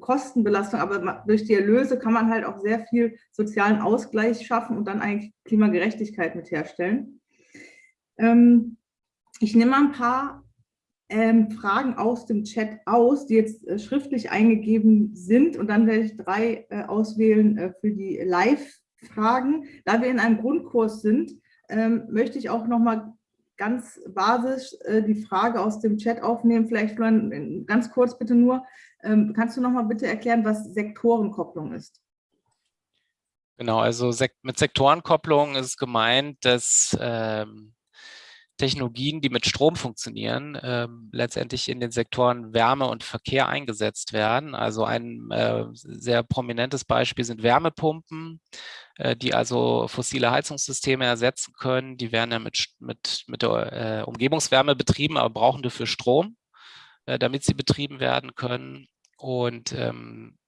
Kostenbelastung, aber durch die Erlöse kann man halt auch sehr viel sozialen Ausgleich schaffen und dann eigentlich Klimagerechtigkeit mit herstellen. Ähm, ich nehme mal ein paar ähm, Fragen aus dem Chat aus, die jetzt äh, schriftlich eingegeben sind und dann werde ich drei äh, auswählen äh, für die Live-Fragen. Da wir in einem Grundkurs sind, ähm, möchte ich auch noch mal ganz basisch äh, die Frage aus dem Chat aufnehmen. Vielleicht Florian, ganz kurz bitte nur, ähm, kannst du noch mal bitte erklären, was Sektorenkopplung ist? Genau, also mit Sektorenkopplung ist gemeint, dass ähm, Technologien, die mit Strom funktionieren, äh, letztendlich in den Sektoren Wärme und Verkehr eingesetzt werden. Also ein äh, sehr prominentes Beispiel sind Wärmepumpen, äh, die also fossile Heizungssysteme ersetzen können. Die werden ja mit, mit, mit der äh, Umgebungswärme betrieben, aber brauchen dafür Strom, äh, damit sie betrieben werden können. Und ähm,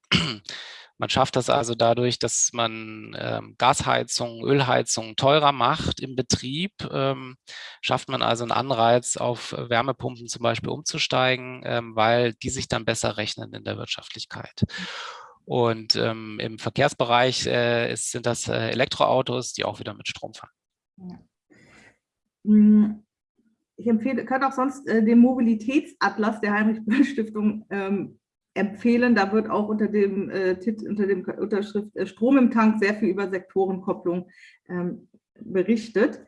Man schafft das also dadurch, dass man ähm, Gasheizung, Ölheizung teurer macht im Betrieb, ähm, schafft man also einen Anreiz, auf Wärmepumpen zum Beispiel umzusteigen, ähm, weil die sich dann besser rechnen in der Wirtschaftlichkeit. Und ähm, im Verkehrsbereich äh, ist, sind das äh, Elektroautos, die auch wieder mit Strom fahren. Hm, ich empfehle, könnt auch sonst äh, den Mobilitätsatlas der Heinrich-Böll-Stiftung ähm, empfehlen. Da wird auch unter dem, äh, unter dem Unterschrift äh, Strom im Tank sehr viel über Sektorenkopplung ähm, berichtet.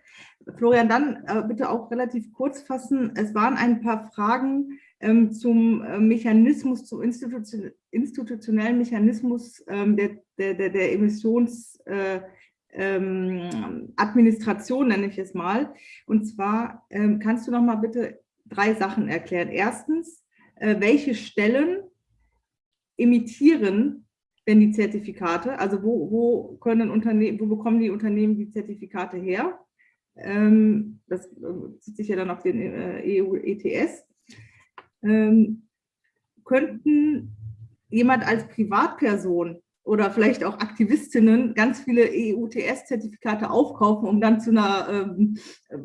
Florian, dann äh, bitte auch relativ kurz fassen. Es waren ein paar Fragen ähm, zum äh, Mechanismus, zum Institution, institutionellen Mechanismus ähm, der, der, der, der Emissionsadministration, ähm, nenne ich es mal. Und zwar ähm, kannst du noch mal bitte drei Sachen erklären. Erstens, äh, welche Stellen emittieren denn die Zertifikate? Also wo, wo können Unternehmen, wo bekommen die Unternehmen die Zertifikate her? Ähm, das äh, zieht sich ja dann auf den äh, EU-ETS. Ähm, könnten jemand als Privatperson oder vielleicht auch Aktivistinnen ganz viele EU-TS-Zertifikate aufkaufen, um dann zu einer ähm,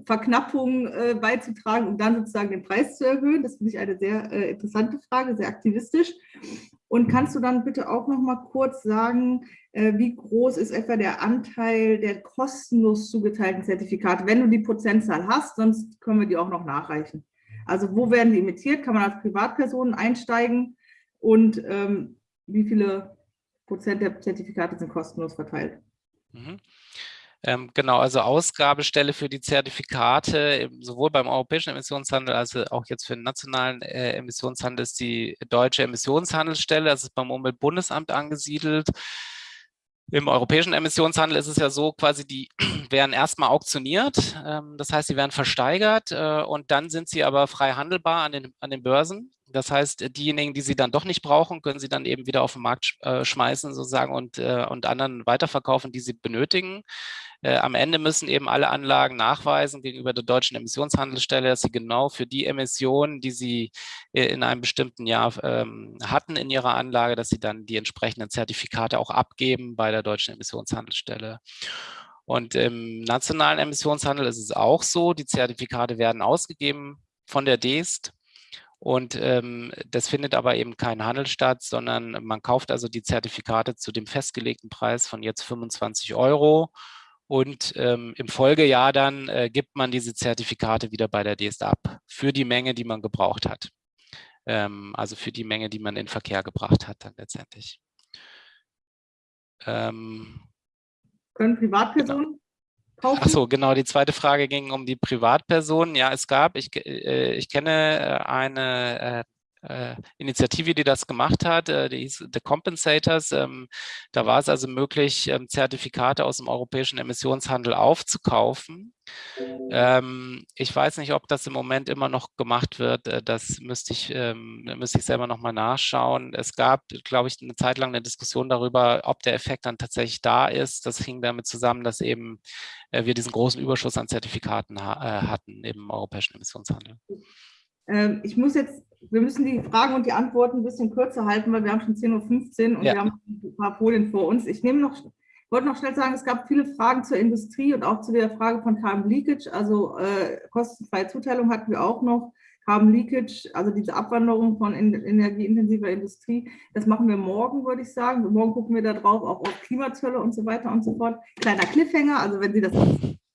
Verknappung äh, beizutragen, um dann sozusagen den Preis zu erhöhen? Das finde ich eine sehr äh, interessante Frage, sehr aktivistisch. Und kannst du dann bitte auch noch mal kurz sagen, äh, wie groß ist etwa der Anteil der kostenlos zugeteilten Zertifikate, wenn du die Prozentzahl hast, sonst können wir die auch noch nachreichen. Also wo werden die emittiert? Kann man als Privatperson einsteigen? Und ähm, wie viele Prozent der Zertifikate sind kostenlos verteilt? Mhm. Ähm, genau, also Ausgabestelle für die Zertifikate, sowohl beim europäischen Emissionshandel als auch jetzt für den nationalen äh, Emissionshandel ist die deutsche Emissionshandelsstelle, das ist beim Umweltbundesamt angesiedelt. Im europäischen Emissionshandel ist es ja so, quasi die werden erstmal auktioniert, ähm, das heißt, sie werden versteigert äh, und dann sind sie aber frei handelbar an den, an den Börsen. Das heißt, diejenigen, die sie dann doch nicht brauchen, können sie dann eben wieder auf den Markt äh, schmeißen sozusagen und, äh, und anderen weiterverkaufen, die sie benötigen. Äh, am Ende müssen eben alle Anlagen nachweisen gegenüber der deutschen Emissionshandelsstelle, dass sie genau für die Emissionen, die sie äh, in einem bestimmten Jahr ähm, hatten in ihrer Anlage, dass sie dann die entsprechenden Zertifikate auch abgeben bei der deutschen Emissionshandelsstelle. Und im nationalen Emissionshandel ist es auch so, die Zertifikate werden ausgegeben von der DEST und ähm, das findet aber eben kein Handel statt, sondern man kauft also die Zertifikate zu dem festgelegten Preis von jetzt 25 Euro und ähm, im Folgejahr dann äh, gibt man diese Zertifikate wieder bei der DSD ab für die Menge, die man gebraucht hat. Ähm, also für die Menge, die man in Verkehr gebracht hat dann letztendlich. Ähm, Können Privatpersonen genau. kaufen? Ach so, genau. Die zweite Frage ging um die Privatpersonen. Ja, es gab, ich, äh, ich kenne äh, eine äh, Initiative, die das gemacht hat, äh, die hieß The Compensators. Ähm, da war es also möglich, ähm, Zertifikate aus dem europäischen Emissionshandel aufzukaufen. Ähm, ich weiß nicht, ob das im Moment immer noch gemacht wird. Äh, das müsste ich, müsste ich selber nochmal nachschauen. Es gab, glaube ich, eine Zeit lang eine Diskussion darüber, ob der Effekt dann tatsächlich da ist. Das hing damit zusammen, dass eben äh, wir diesen großen Überschuss an Zertifikaten ha äh, hatten im europäischen Emissionshandel. Ich muss jetzt, wir müssen die Fragen und die Antworten ein bisschen kürzer halten, weil wir haben schon 10.15 Uhr und ja. wir haben ein paar Folien vor uns. Ich nehme noch, wollte noch schnell sagen, es gab viele Fragen zur Industrie und auch zu der Frage von Carbon Leakage, also äh, kostenfreie Zuteilung hatten wir auch noch. Carbon Leakage, also diese Abwanderung von energieintensiver Industrie, das machen wir morgen, würde ich sagen. Morgen gucken wir da drauf, auch auf Klimazölle und so weiter und so fort. Kleiner Cliffhanger, also wenn Sie das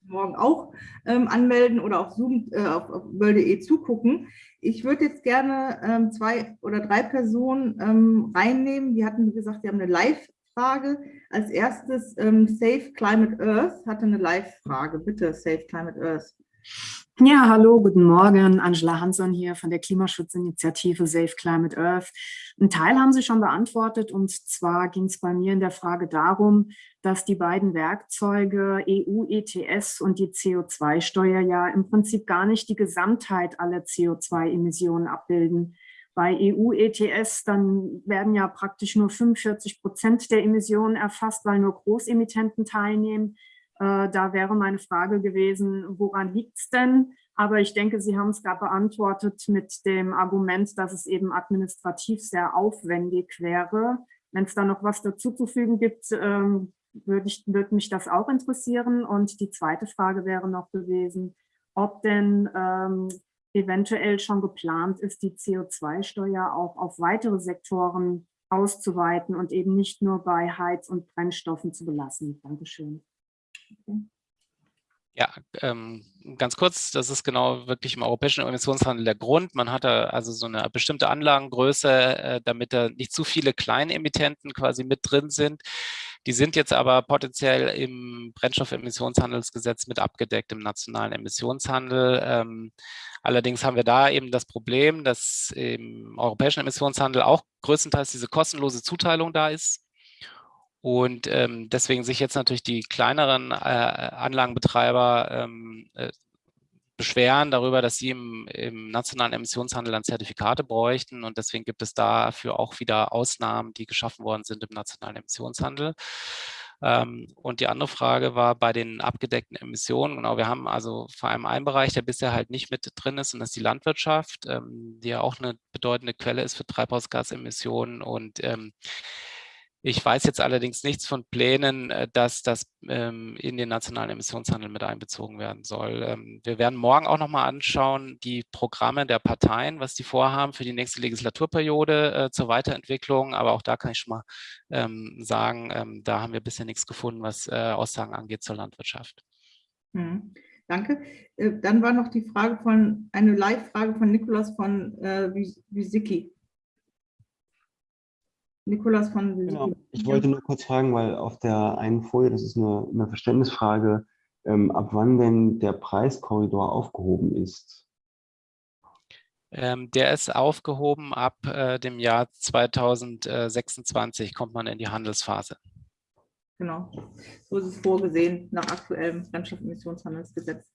morgen auch ähm, anmelden oder auf Zoom, äh, auf, auf world.de zugucken. Ich würde jetzt gerne ähm, zwei oder drei Personen ähm, reinnehmen. Die hatten gesagt, die haben eine Live-Frage. Als erstes ähm, Safe Climate Earth hatte eine Live-Frage. Bitte, Safe Climate Earth. Ja, hallo, guten Morgen. Angela Hansson hier von der Klimaschutzinitiative Safe Climate Earth. Ein Teil haben Sie schon beantwortet und zwar ging es bei mir in der Frage darum, dass die beiden Werkzeuge EU-ETS und die CO2-Steuer ja im Prinzip gar nicht die Gesamtheit aller CO2-Emissionen abbilden. Bei EU-ETS, dann werden ja praktisch nur 45 Prozent der Emissionen erfasst, weil nur Großemittenten teilnehmen. Äh, da wäre meine Frage gewesen, woran liegt es denn? Aber ich denke, Sie haben es gerade beantwortet mit dem Argument, dass es eben administrativ sehr aufwendig wäre. Wenn es da noch was dazuzufügen gibt, ähm, würde, ich, würde mich das auch interessieren. Und die zweite Frage wäre noch gewesen, ob denn ähm, eventuell schon geplant ist, die CO2-Steuer auch auf weitere Sektoren auszuweiten und eben nicht nur bei Heiz- und Brennstoffen zu belassen. Dankeschön. Ja, ähm, ganz kurz, das ist genau wirklich im europäischen Emissionshandel der Grund. Man hatte also so eine bestimmte Anlagengröße, äh, damit da nicht zu viele kleine Emittenten quasi mit drin sind. Die sind jetzt aber potenziell im Brennstoffemissionshandelsgesetz mit abgedeckt im nationalen Emissionshandel. Ähm, allerdings haben wir da eben das Problem, dass im europäischen Emissionshandel auch größtenteils diese kostenlose Zuteilung da ist und ähm, deswegen sich jetzt natürlich die kleineren äh, Anlagenbetreiber ähm, äh, beschweren darüber, dass sie im, im, nationalen Emissionshandel dann Zertifikate bräuchten. Und deswegen gibt es dafür auch wieder Ausnahmen, die geschaffen worden sind im nationalen Emissionshandel. Ähm, und die andere Frage war bei den abgedeckten Emissionen. Genau, wir haben also vor allem einen Bereich, der bisher halt nicht mit drin ist, und das ist die Landwirtschaft, ähm, die ja auch eine bedeutende Quelle ist für Treibhausgasemissionen. Und ähm, ich weiß jetzt allerdings nichts von Plänen, äh, dass das ähm, in den nationalen Emissionshandel mit einbezogen werden soll. Ähm, wir werden morgen auch nochmal anschauen, die Programme der Parteien, was die vorhaben für die nächste Legislaturperiode äh, zur Weiterentwicklung. Aber auch da kann ich schon mal ähm, sagen, ähm, da haben wir bisher nichts gefunden, was äh, Aussagen angeht zur Landwirtschaft. Mhm. Danke. Äh, dann war noch die Frage von, eine Live-Frage von Nikolas von äh, Wisicki. Nikolas von genau. Ich wollte nur kurz fragen, weil auf der einen Folie, das ist eine, eine Verständnisfrage, ähm, ab wann denn der Preiskorridor aufgehoben ist. Ähm, der ist aufgehoben ab äh, dem Jahr 2026, kommt man in die Handelsphase. Genau, so ist es vorgesehen nach aktuellem Brennstoffemissionshandelsgesetz.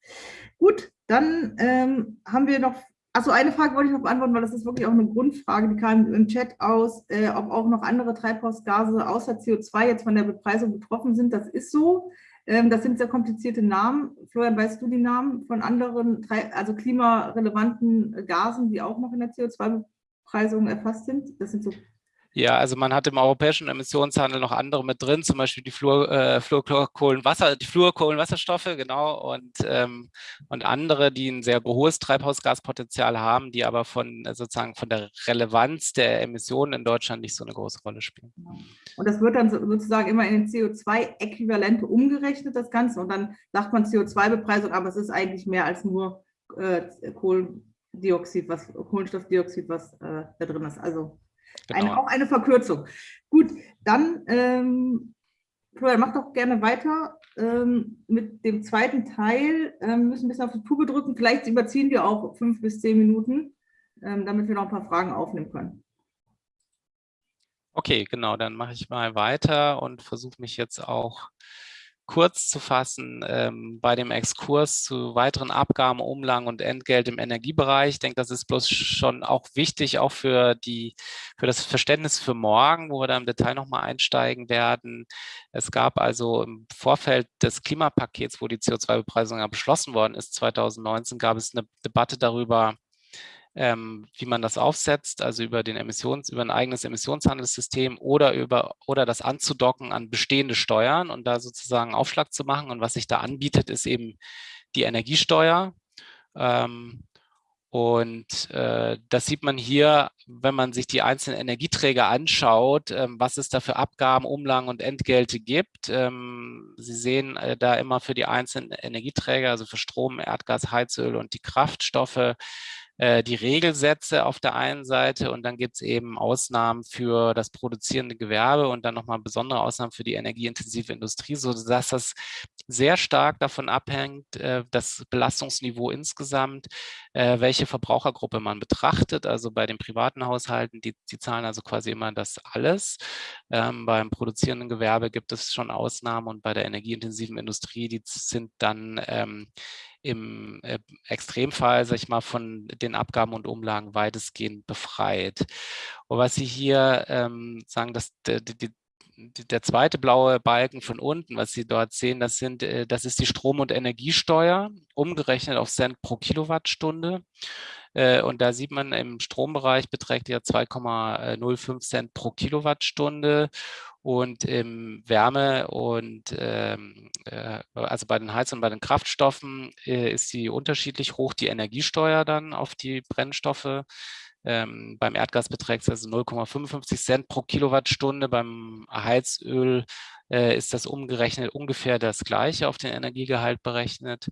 Gut, dann ähm, haben wir noch Achso, eine Frage wollte ich noch beantworten, weil das ist wirklich auch eine Grundfrage, die kam im Chat aus, äh, ob auch noch andere Treibhausgase außer CO2 jetzt von der Bepreisung betroffen sind. Das ist so. Ähm, das sind sehr komplizierte Namen. Florian, weißt du die Namen von anderen, also klimarelevanten Gasen, die auch noch in der CO2-Bepreisung erfasst sind? Das sind so ja, also man hat im europäischen Emissionshandel noch andere mit drin, zum Beispiel die Fluor, äh, die Fluorkohlenwasserstoffe, genau, und, ähm, und andere, die ein sehr hohes Treibhausgaspotenzial haben, die aber von äh, sozusagen von der Relevanz der Emissionen in Deutschland nicht so eine große Rolle spielen. Genau. Und das wird dann sozusagen immer in den CO2-Äquivalente umgerechnet, das Ganze, und dann sagt man CO2-Bepreisung, aber es ist eigentlich mehr als nur äh, Kohlendioxid, was Kohlenstoffdioxid, was äh, da drin ist. Also Genau. Eine, auch eine Verkürzung. Gut, dann, ähm, Florian, mach doch gerne weiter ähm, mit dem zweiten Teil. Ähm, müssen ein bisschen auf die Tube drücken. Vielleicht überziehen wir auch fünf bis zehn Minuten, ähm, damit wir noch ein paar Fragen aufnehmen können. Okay, genau, dann mache ich mal weiter und versuche mich jetzt auch kurz zu fassen ähm, bei dem Exkurs zu weiteren Abgaben, Umlagen und Entgelt im Energiebereich. Ich denke, das ist bloß schon auch wichtig, auch für, die, für das Verständnis für morgen, wo wir da im Detail nochmal einsteigen werden. Es gab also im Vorfeld des Klimapakets, wo die CO2-Bepreisung ja beschlossen worden ist, 2019, gab es eine Debatte darüber, ähm, wie man das aufsetzt, also über den Emissions, über ein eigenes Emissionshandelssystem oder über oder das anzudocken an bestehende Steuern und da sozusagen Aufschlag zu machen. Und was sich da anbietet, ist eben die Energiesteuer. Ähm, Und äh, das sieht man hier, wenn man sich die einzelnen Energieträger anschaut, ähm, was es da für Abgaben, Umlagen und Entgelte gibt. Ähm, Sie sehen äh, da immer für die einzelnen Energieträger, also für Strom, Erdgas, Heizöl und die Kraftstoffe, äh, die Regelsätze auf der einen Seite und dann gibt es eben Ausnahmen für das produzierende Gewerbe und dann nochmal besondere Ausnahmen für die energieintensive Industrie, sodass das sehr stark davon abhängt, äh, das Belastungsniveau insgesamt, äh, welche Verbrauchergruppe man betrachtet. Also bei den privaten Haushalten, die, die zahlen also quasi immer das alles. Ähm, beim produzierenden Gewerbe gibt es schon Ausnahmen und bei der energieintensiven Industrie, die sind dann ähm, im äh, Extremfall, sag ich mal, von den Abgaben und Umlagen weitestgehend befreit. Und was Sie hier ähm, sagen, dass die, die, der zweite blaue Balken von unten, was Sie dort sehen, das, sind, äh, das ist die Strom- und Energiesteuer, umgerechnet auf Cent pro Kilowattstunde. Äh, und da sieht man, im Strombereich beträgt ja 2,05 Cent pro Kilowattstunde und im Wärme und ähm, äh, also bei den Heiz- und bei den Kraftstoffen äh, ist sie unterschiedlich hoch, die Energiesteuer dann auf die Brennstoffe. Ähm, beim Erdgas beträgt es also 0,55 Cent pro Kilowattstunde, beim Heizöl äh, ist das umgerechnet ungefähr das gleiche auf den Energiegehalt berechnet.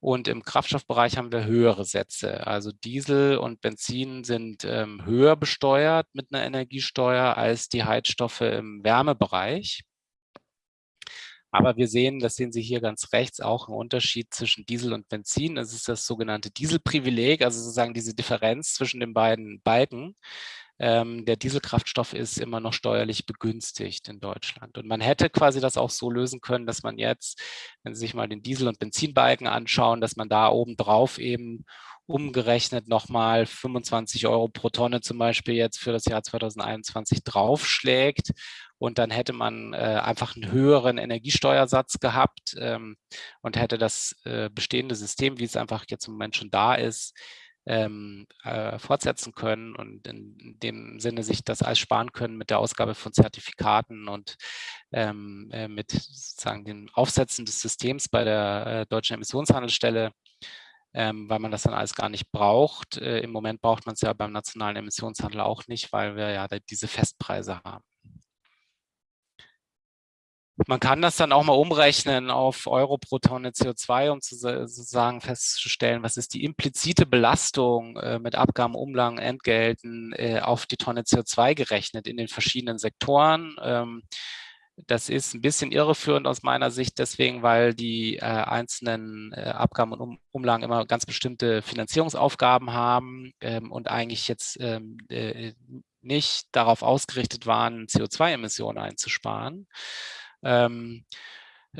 Und im Kraftstoffbereich haben wir höhere Sätze. Also Diesel und Benzin sind ähm, höher besteuert mit einer Energiesteuer als die Heizstoffe im Wärmebereich. Aber wir sehen, das sehen Sie hier ganz rechts, auch einen Unterschied zwischen Diesel und Benzin. Das ist das sogenannte Dieselprivileg, also sozusagen diese Differenz zwischen den beiden Balken. Ähm, der Dieselkraftstoff ist immer noch steuerlich begünstigt in Deutschland. Und man hätte quasi das auch so lösen können, dass man jetzt, wenn Sie sich mal den Diesel- und Benzinbalken anschauen, dass man da oben drauf eben umgerechnet nochmal 25 Euro pro Tonne zum Beispiel jetzt für das Jahr 2021 draufschlägt. Und dann hätte man äh, einfach einen höheren Energiesteuersatz gehabt ähm, und hätte das äh, bestehende System, wie es einfach jetzt im Moment schon da ist, ähm, äh, fortsetzen können und in dem Sinne sich das alles sparen können mit der Ausgabe von Zertifikaten und ähm, äh, mit sozusagen dem Aufsetzen des Systems bei der äh, Deutschen Emissionshandelsstelle, ähm, weil man das dann alles gar nicht braucht. Äh, Im Moment braucht man es ja beim nationalen Emissionshandel auch nicht, weil wir ja diese Festpreise haben. Man kann das dann auch mal umrechnen auf Euro pro Tonne CO2, um zu, sozusagen festzustellen, was ist die implizite Belastung äh, mit Abgaben, Umlagen, Entgelten äh, auf die Tonne CO2 gerechnet in den verschiedenen Sektoren. Ähm, das ist ein bisschen irreführend aus meiner Sicht, deswegen, weil die äh, einzelnen äh, Abgaben und um Umlagen immer ganz bestimmte Finanzierungsaufgaben haben ähm, und eigentlich jetzt ähm, äh, nicht darauf ausgerichtet waren, CO2-Emissionen einzusparen. Ähm,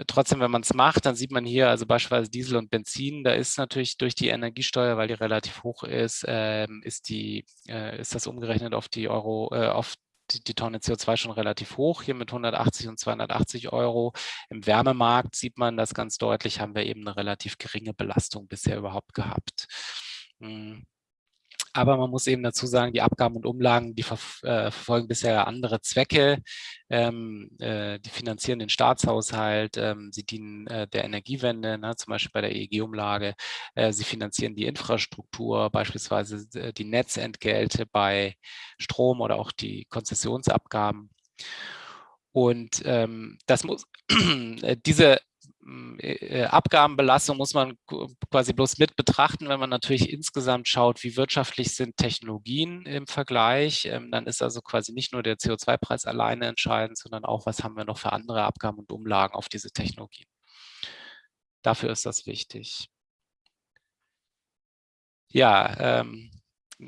trotzdem, wenn man es macht, dann sieht man hier also beispielsweise Diesel und Benzin, da ist natürlich durch die Energiesteuer, weil die relativ hoch ist, ähm, ist, die, äh, ist das umgerechnet auf die Euro, äh, auf die, die, Tonne CO2 schon relativ hoch, hier mit 180 und 280 Euro. Im Wärmemarkt sieht man das ganz deutlich, haben wir eben eine relativ geringe Belastung bisher überhaupt gehabt. Hm. Aber man muss eben dazu sagen, die Abgaben und Umlagen, die ver äh, verfolgen bisher andere Zwecke. Ähm, äh, die finanzieren den Staatshaushalt, ähm, sie dienen äh, der Energiewende, ne, zum Beispiel bei der EEG-Umlage. Äh, sie finanzieren die Infrastruktur, beispielsweise äh, die Netzentgelte bei Strom oder auch die Konzessionsabgaben. Und ähm, das muss, äh, diese Abgabenbelastung muss man quasi bloß mit betrachten, wenn man natürlich insgesamt schaut, wie wirtschaftlich sind Technologien im Vergleich. Ähm, dann ist also quasi nicht nur der CO2-Preis alleine entscheidend, sondern auch, was haben wir noch für andere Abgaben und Umlagen auf diese Technologien. Dafür ist das wichtig. Ja, ähm,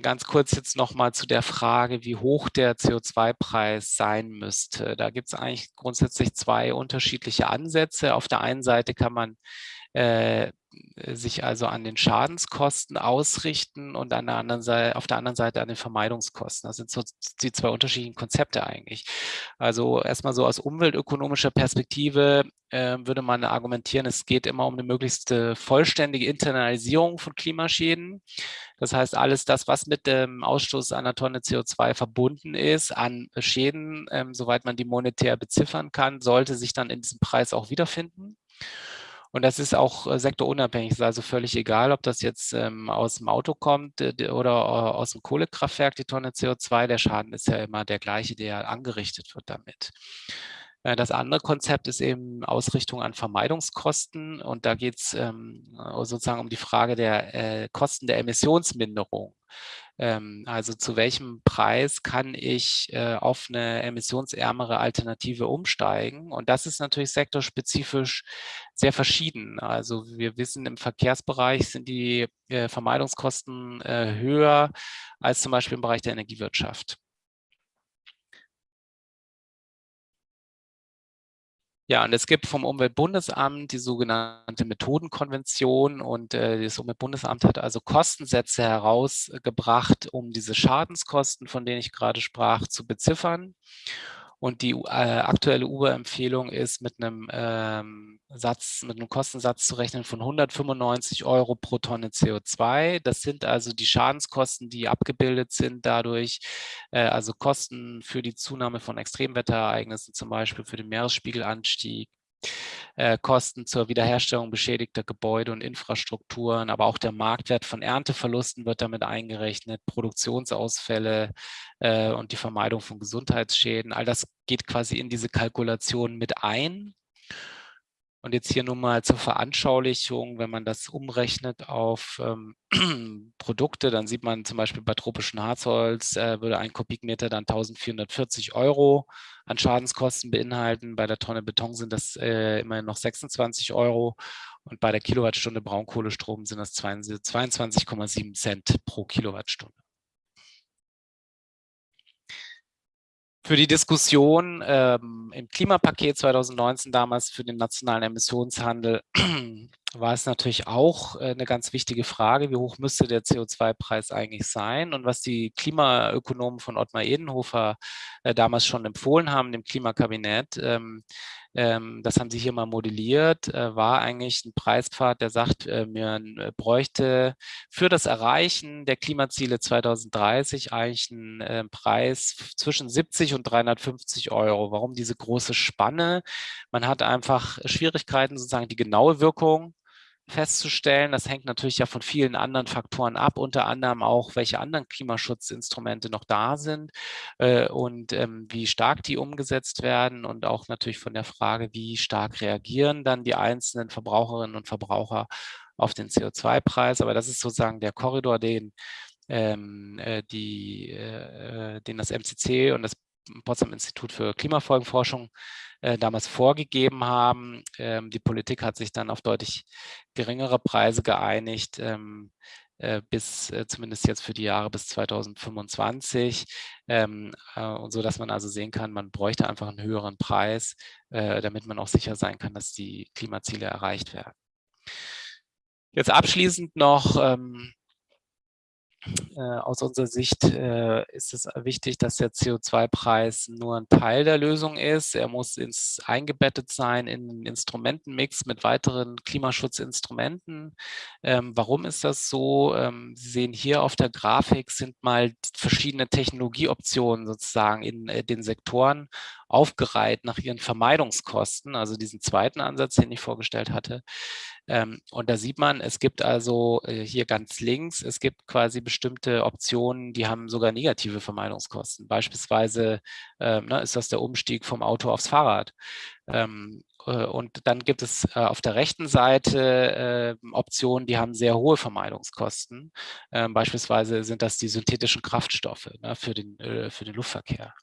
ganz kurz jetzt nochmal zu der Frage, wie hoch der CO2-Preis sein müsste. Da gibt es eigentlich grundsätzlich zwei unterschiedliche Ansätze. Auf der einen Seite kann man äh, sich also an den Schadenskosten ausrichten und an der anderen Seite, auf der anderen Seite an den Vermeidungskosten. Das sind so die zwei unterschiedlichen Konzepte eigentlich. Also erstmal so aus umweltökonomischer Perspektive äh, würde man argumentieren, es geht immer um eine möglichst vollständige Internalisierung von Klimaschäden. Das heißt, alles das, was mit dem Ausstoß einer Tonne CO2 verbunden ist, an Schäden, ähm, soweit man die monetär beziffern kann, sollte sich dann in diesem Preis auch wiederfinden. Und das ist auch äh, sektorunabhängig. Es ist also völlig egal, ob das jetzt ähm, aus dem Auto kommt äh, oder äh, aus dem Kohlekraftwerk, die Tonne CO2. Der Schaden ist ja immer der gleiche, der angerichtet wird damit. Äh, das andere Konzept ist eben Ausrichtung an Vermeidungskosten und da geht es ähm, sozusagen um die Frage der äh, Kosten der Emissionsminderung. Ähm, also zu welchem Preis kann ich äh, auf eine emissionsärmere Alternative umsteigen? Und das ist natürlich sektorspezifisch sehr verschieden. Also wir wissen, im Verkehrsbereich sind die äh, Vermeidungskosten äh, höher als zum Beispiel im Bereich der Energiewirtschaft. Ja, und es gibt vom Umweltbundesamt die sogenannte Methodenkonvention und äh, das Umweltbundesamt hat also Kostensätze herausgebracht, um diese Schadenskosten, von denen ich gerade sprach, zu beziffern. Und die äh, aktuelle Uber-Empfehlung ist mit einem ähm, Satz, mit einem Kostensatz zu rechnen von 195 Euro pro Tonne CO2. Das sind also die Schadenskosten, die abgebildet sind dadurch, äh, also Kosten für die Zunahme von Extremwetterereignissen, zum Beispiel für den Meeresspiegelanstieg, äh, Kosten zur Wiederherstellung beschädigter Gebäude und Infrastrukturen, aber auch der Marktwert von Ernteverlusten wird damit eingerechnet, Produktionsausfälle äh, und die Vermeidung von Gesundheitsschäden. All das geht quasi in diese Kalkulation mit ein. Und jetzt hier nur mal zur Veranschaulichung, wenn man das umrechnet auf ähm, Produkte, dann sieht man zum Beispiel bei tropischem Harzholz äh, würde ein Kubikmeter dann 1440 Euro an Schadenskosten beinhalten. Bei der Tonne Beton sind das äh, immerhin noch 26 Euro und bei der Kilowattstunde Braunkohlestrom sind das 22,7 Cent pro Kilowattstunde. Für die Diskussion ähm, im Klimapaket 2019 damals für den nationalen Emissionshandel war es natürlich auch äh, eine ganz wichtige Frage, wie hoch müsste der CO2-Preis eigentlich sein? Und was die Klimaökonomen von Ottmar Edenhofer äh, damals schon empfohlen haben, dem Klimakabinett, ähm, ähm, das haben sie hier mal modelliert, äh, war eigentlich ein Preispfad, der sagt, äh, man äh, bräuchte für das Erreichen der Klimaziele 2030 eigentlich einen äh, Preis zwischen 70 und 350 Euro. Warum diese große Spanne? Man hat einfach Schwierigkeiten, sozusagen die genaue Wirkung festzustellen. Das hängt natürlich ja von vielen anderen Faktoren ab, unter anderem auch, welche anderen Klimaschutzinstrumente noch da sind äh, und ähm, wie stark die umgesetzt werden und auch natürlich von der Frage, wie stark reagieren dann die einzelnen Verbraucherinnen und Verbraucher auf den CO2-Preis. Aber das ist sozusagen der Korridor, den, ähm, äh, die, äh, den das MCC und das Potsdam Institut für Klimafolgenforschung äh, damals vorgegeben haben. Ähm, die Politik hat sich dann auf deutlich geringere Preise geeinigt, ähm, äh, bis äh, zumindest jetzt für die Jahre bis 2025 ähm, äh, und so, dass man also sehen kann, man bräuchte einfach einen höheren Preis, damit man auch sicher sein kann, dass die Klimaziele erreicht werden. Jetzt abschließend noch ähm, äh, aus unserer Sicht äh, ist es wichtig, dass der CO2-Preis nur ein Teil der Lösung ist. Er muss ins, eingebettet sein in einen Instrumentenmix mit weiteren Klimaschutzinstrumenten. Ähm, warum ist das so? Ähm, Sie sehen hier auf der Grafik sind mal verschiedene Technologieoptionen sozusagen in äh, den Sektoren aufgereiht nach ihren Vermeidungskosten, also diesen zweiten Ansatz, den ich vorgestellt hatte. Ähm, und da sieht man, es gibt also äh, hier ganz links, es gibt quasi bestimmte Optionen, die haben sogar negative Vermeidungskosten. Beispielsweise ähm, ne, ist das der Umstieg vom Auto aufs Fahrrad. Ähm, äh, und dann gibt es äh, auf der rechten Seite Optionen, die haben sehr hohe Vermeidungskosten. Beispielsweise sind das die synthetischen Kraftstoffe ne, für, den, für den Luftverkehr.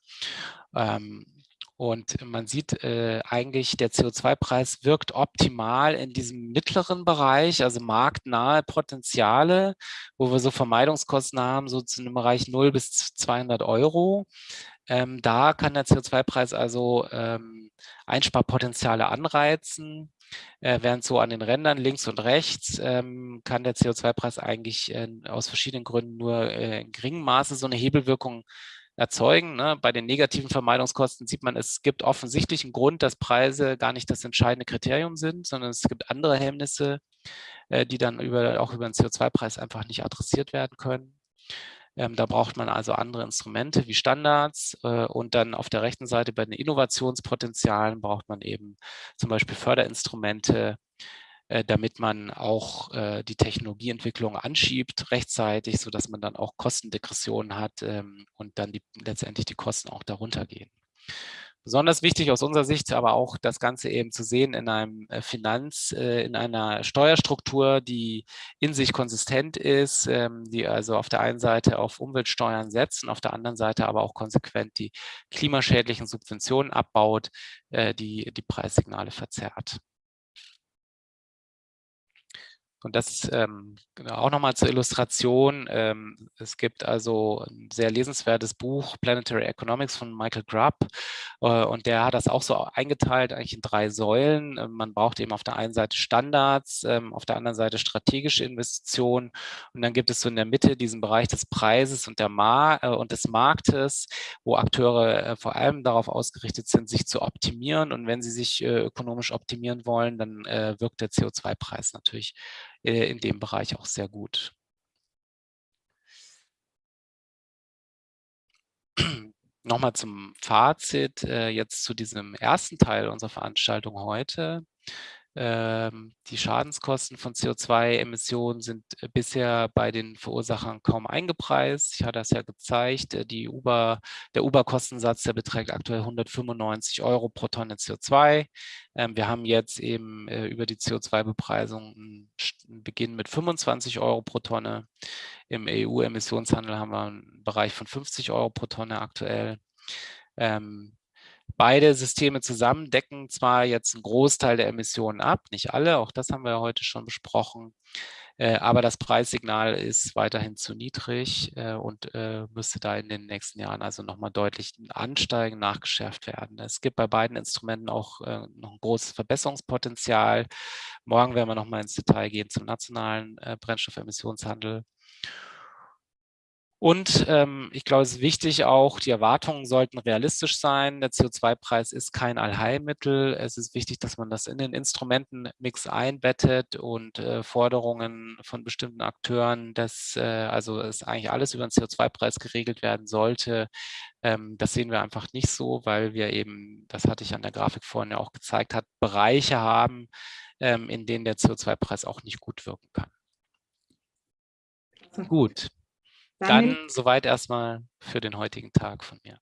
Und man sieht äh, eigentlich, der CO2-Preis wirkt optimal in diesem mittleren Bereich, also marktnahe Potenziale, wo wir so Vermeidungskosten haben, so zu einem Bereich 0 bis 200 Euro. Ähm, da kann der CO2-Preis also ähm, Einsparpotenziale anreizen. Äh, während so an den Rändern links und rechts ähm, kann der CO2-Preis eigentlich äh, aus verschiedenen Gründen nur äh, in geringem Maße so eine Hebelwirkung erzeugen. Ne? Bei den negativen Vermeidungskosten sieht man, es gibt offensichtlich einen Grund, dass Preise gar nicht das entscheidende Kriterium sind, sondern es gibt andere Hemmnisse, äh, die dann über, auch über den CO2-Preis einfach nicht adressiert werden können. Ähm, da braucht man also andere Instrumente wie Standards äh, und dann auf der rechten Seite bei den Innovationspotenzialen braucht man eben zum Beispiel Förderinstrumente, damit man auch äh, die Technologieentwicklung anschiebt rechtzeitig, sodass man dann auch Kostendegressionen hat ähm, und dann die, letztendlich die Kosten auch darunter gehen. Besonders wichtig aus unserer Sicht aber auch das Ganze eben zu sehen in einem äh, Finanz, äh, in einer Steuerstruktur, die in sich konsistent ist, ähm, die also auf der einen Seite auf Umweltsteuern setzt und auf der anderen Seite aber auch konsequent die klimaschädlichen Subventionen abbaut, äh, die die Preissignale verzerrt. Und das ähm, genau, auch nochmal zur Illustration. Ähm, es gibt also ein sehr lesenswertes Buch, Planetary Economics von Michael Grubb. Äh, und der hat das auch so eingeteilt, eigentlich in drei Säulen. Äh, man braucht eben auf der einen Seite Standards, ähm, auf der anderen Seite strategische Investitionen. Und dann gibt es so in der Mitte diesen Bereich des Preises und, der Mar äh, und des Marktes, wo Akteure äh, vor allem darauf ausgerichtet sind, sich zu optimieren. Und wenn sie sich äh, ökonomisch optimieren wollen, dann äh, wirkt der CO2-Preis natürlich äh, in dem Bereich auch sehr gut. Nochmal zum Fazit, äh, jetzt zu diesem ersten Teil unserer Veranstaltung heute. Ähm, die Schadenskosten von CO2-Emissionen sind äh, bisher bei den Verursachern kaum eingepreist. Ich hatte das ja gezeigt. Äh, Uber, der Uber-Kostensatz, beträgt aktuell 195 Euro pro Tonne CO2. Ähm, wir haben jetzt eben äh, über die CO2-Bepreisung einen Beginn mit 25 Euro pro Tonne. Im EU-Emissionshandel haben wir einen Bereich von 50 Euro pro Tonne aktuell. Ähm, Beide Systeme zusammen decken zwar jetzt einen Großteil der Emissionen ab, nicht alle, auch das haben wir heute schon besprochen, äh, aber das Preissignal ist weiterhin zu niedrig äh, und äh, müsste da in den nächsten Jahren also nochmal deutlich ansteigen, nachgeschärft werden. Es gibt bei beiden Instrumenten auch noch ein großes Verbesserungspotenzial. Morgen werden wir nochmal ins Detail gehen zum nationalen Brennstoffemissionshandel. Und ähm, ich glaube, es ist wichtig auch, die Erwartungen sollten realistisch sein. Der CO2-Preis ist kein Allheilmittel. Es ist wichtig, dass man das in den Instrumentenmix einbettet und äh, Forderungen von bestimmten Akteuren, dass äh, also es eigentlich alles über den CO2-Preis geregelt werden sollte. Ähm, das sehen wir einfach nicht so, weil wir eben, das hatte ich an der Grafik vorhin ja auch gezeigt, hat Bereiche haben, ähm, in denen der CO2-Preis auch nicht gut wirken kann. Gut. Dann, soweit erstmal für den heutigen Tag von mir.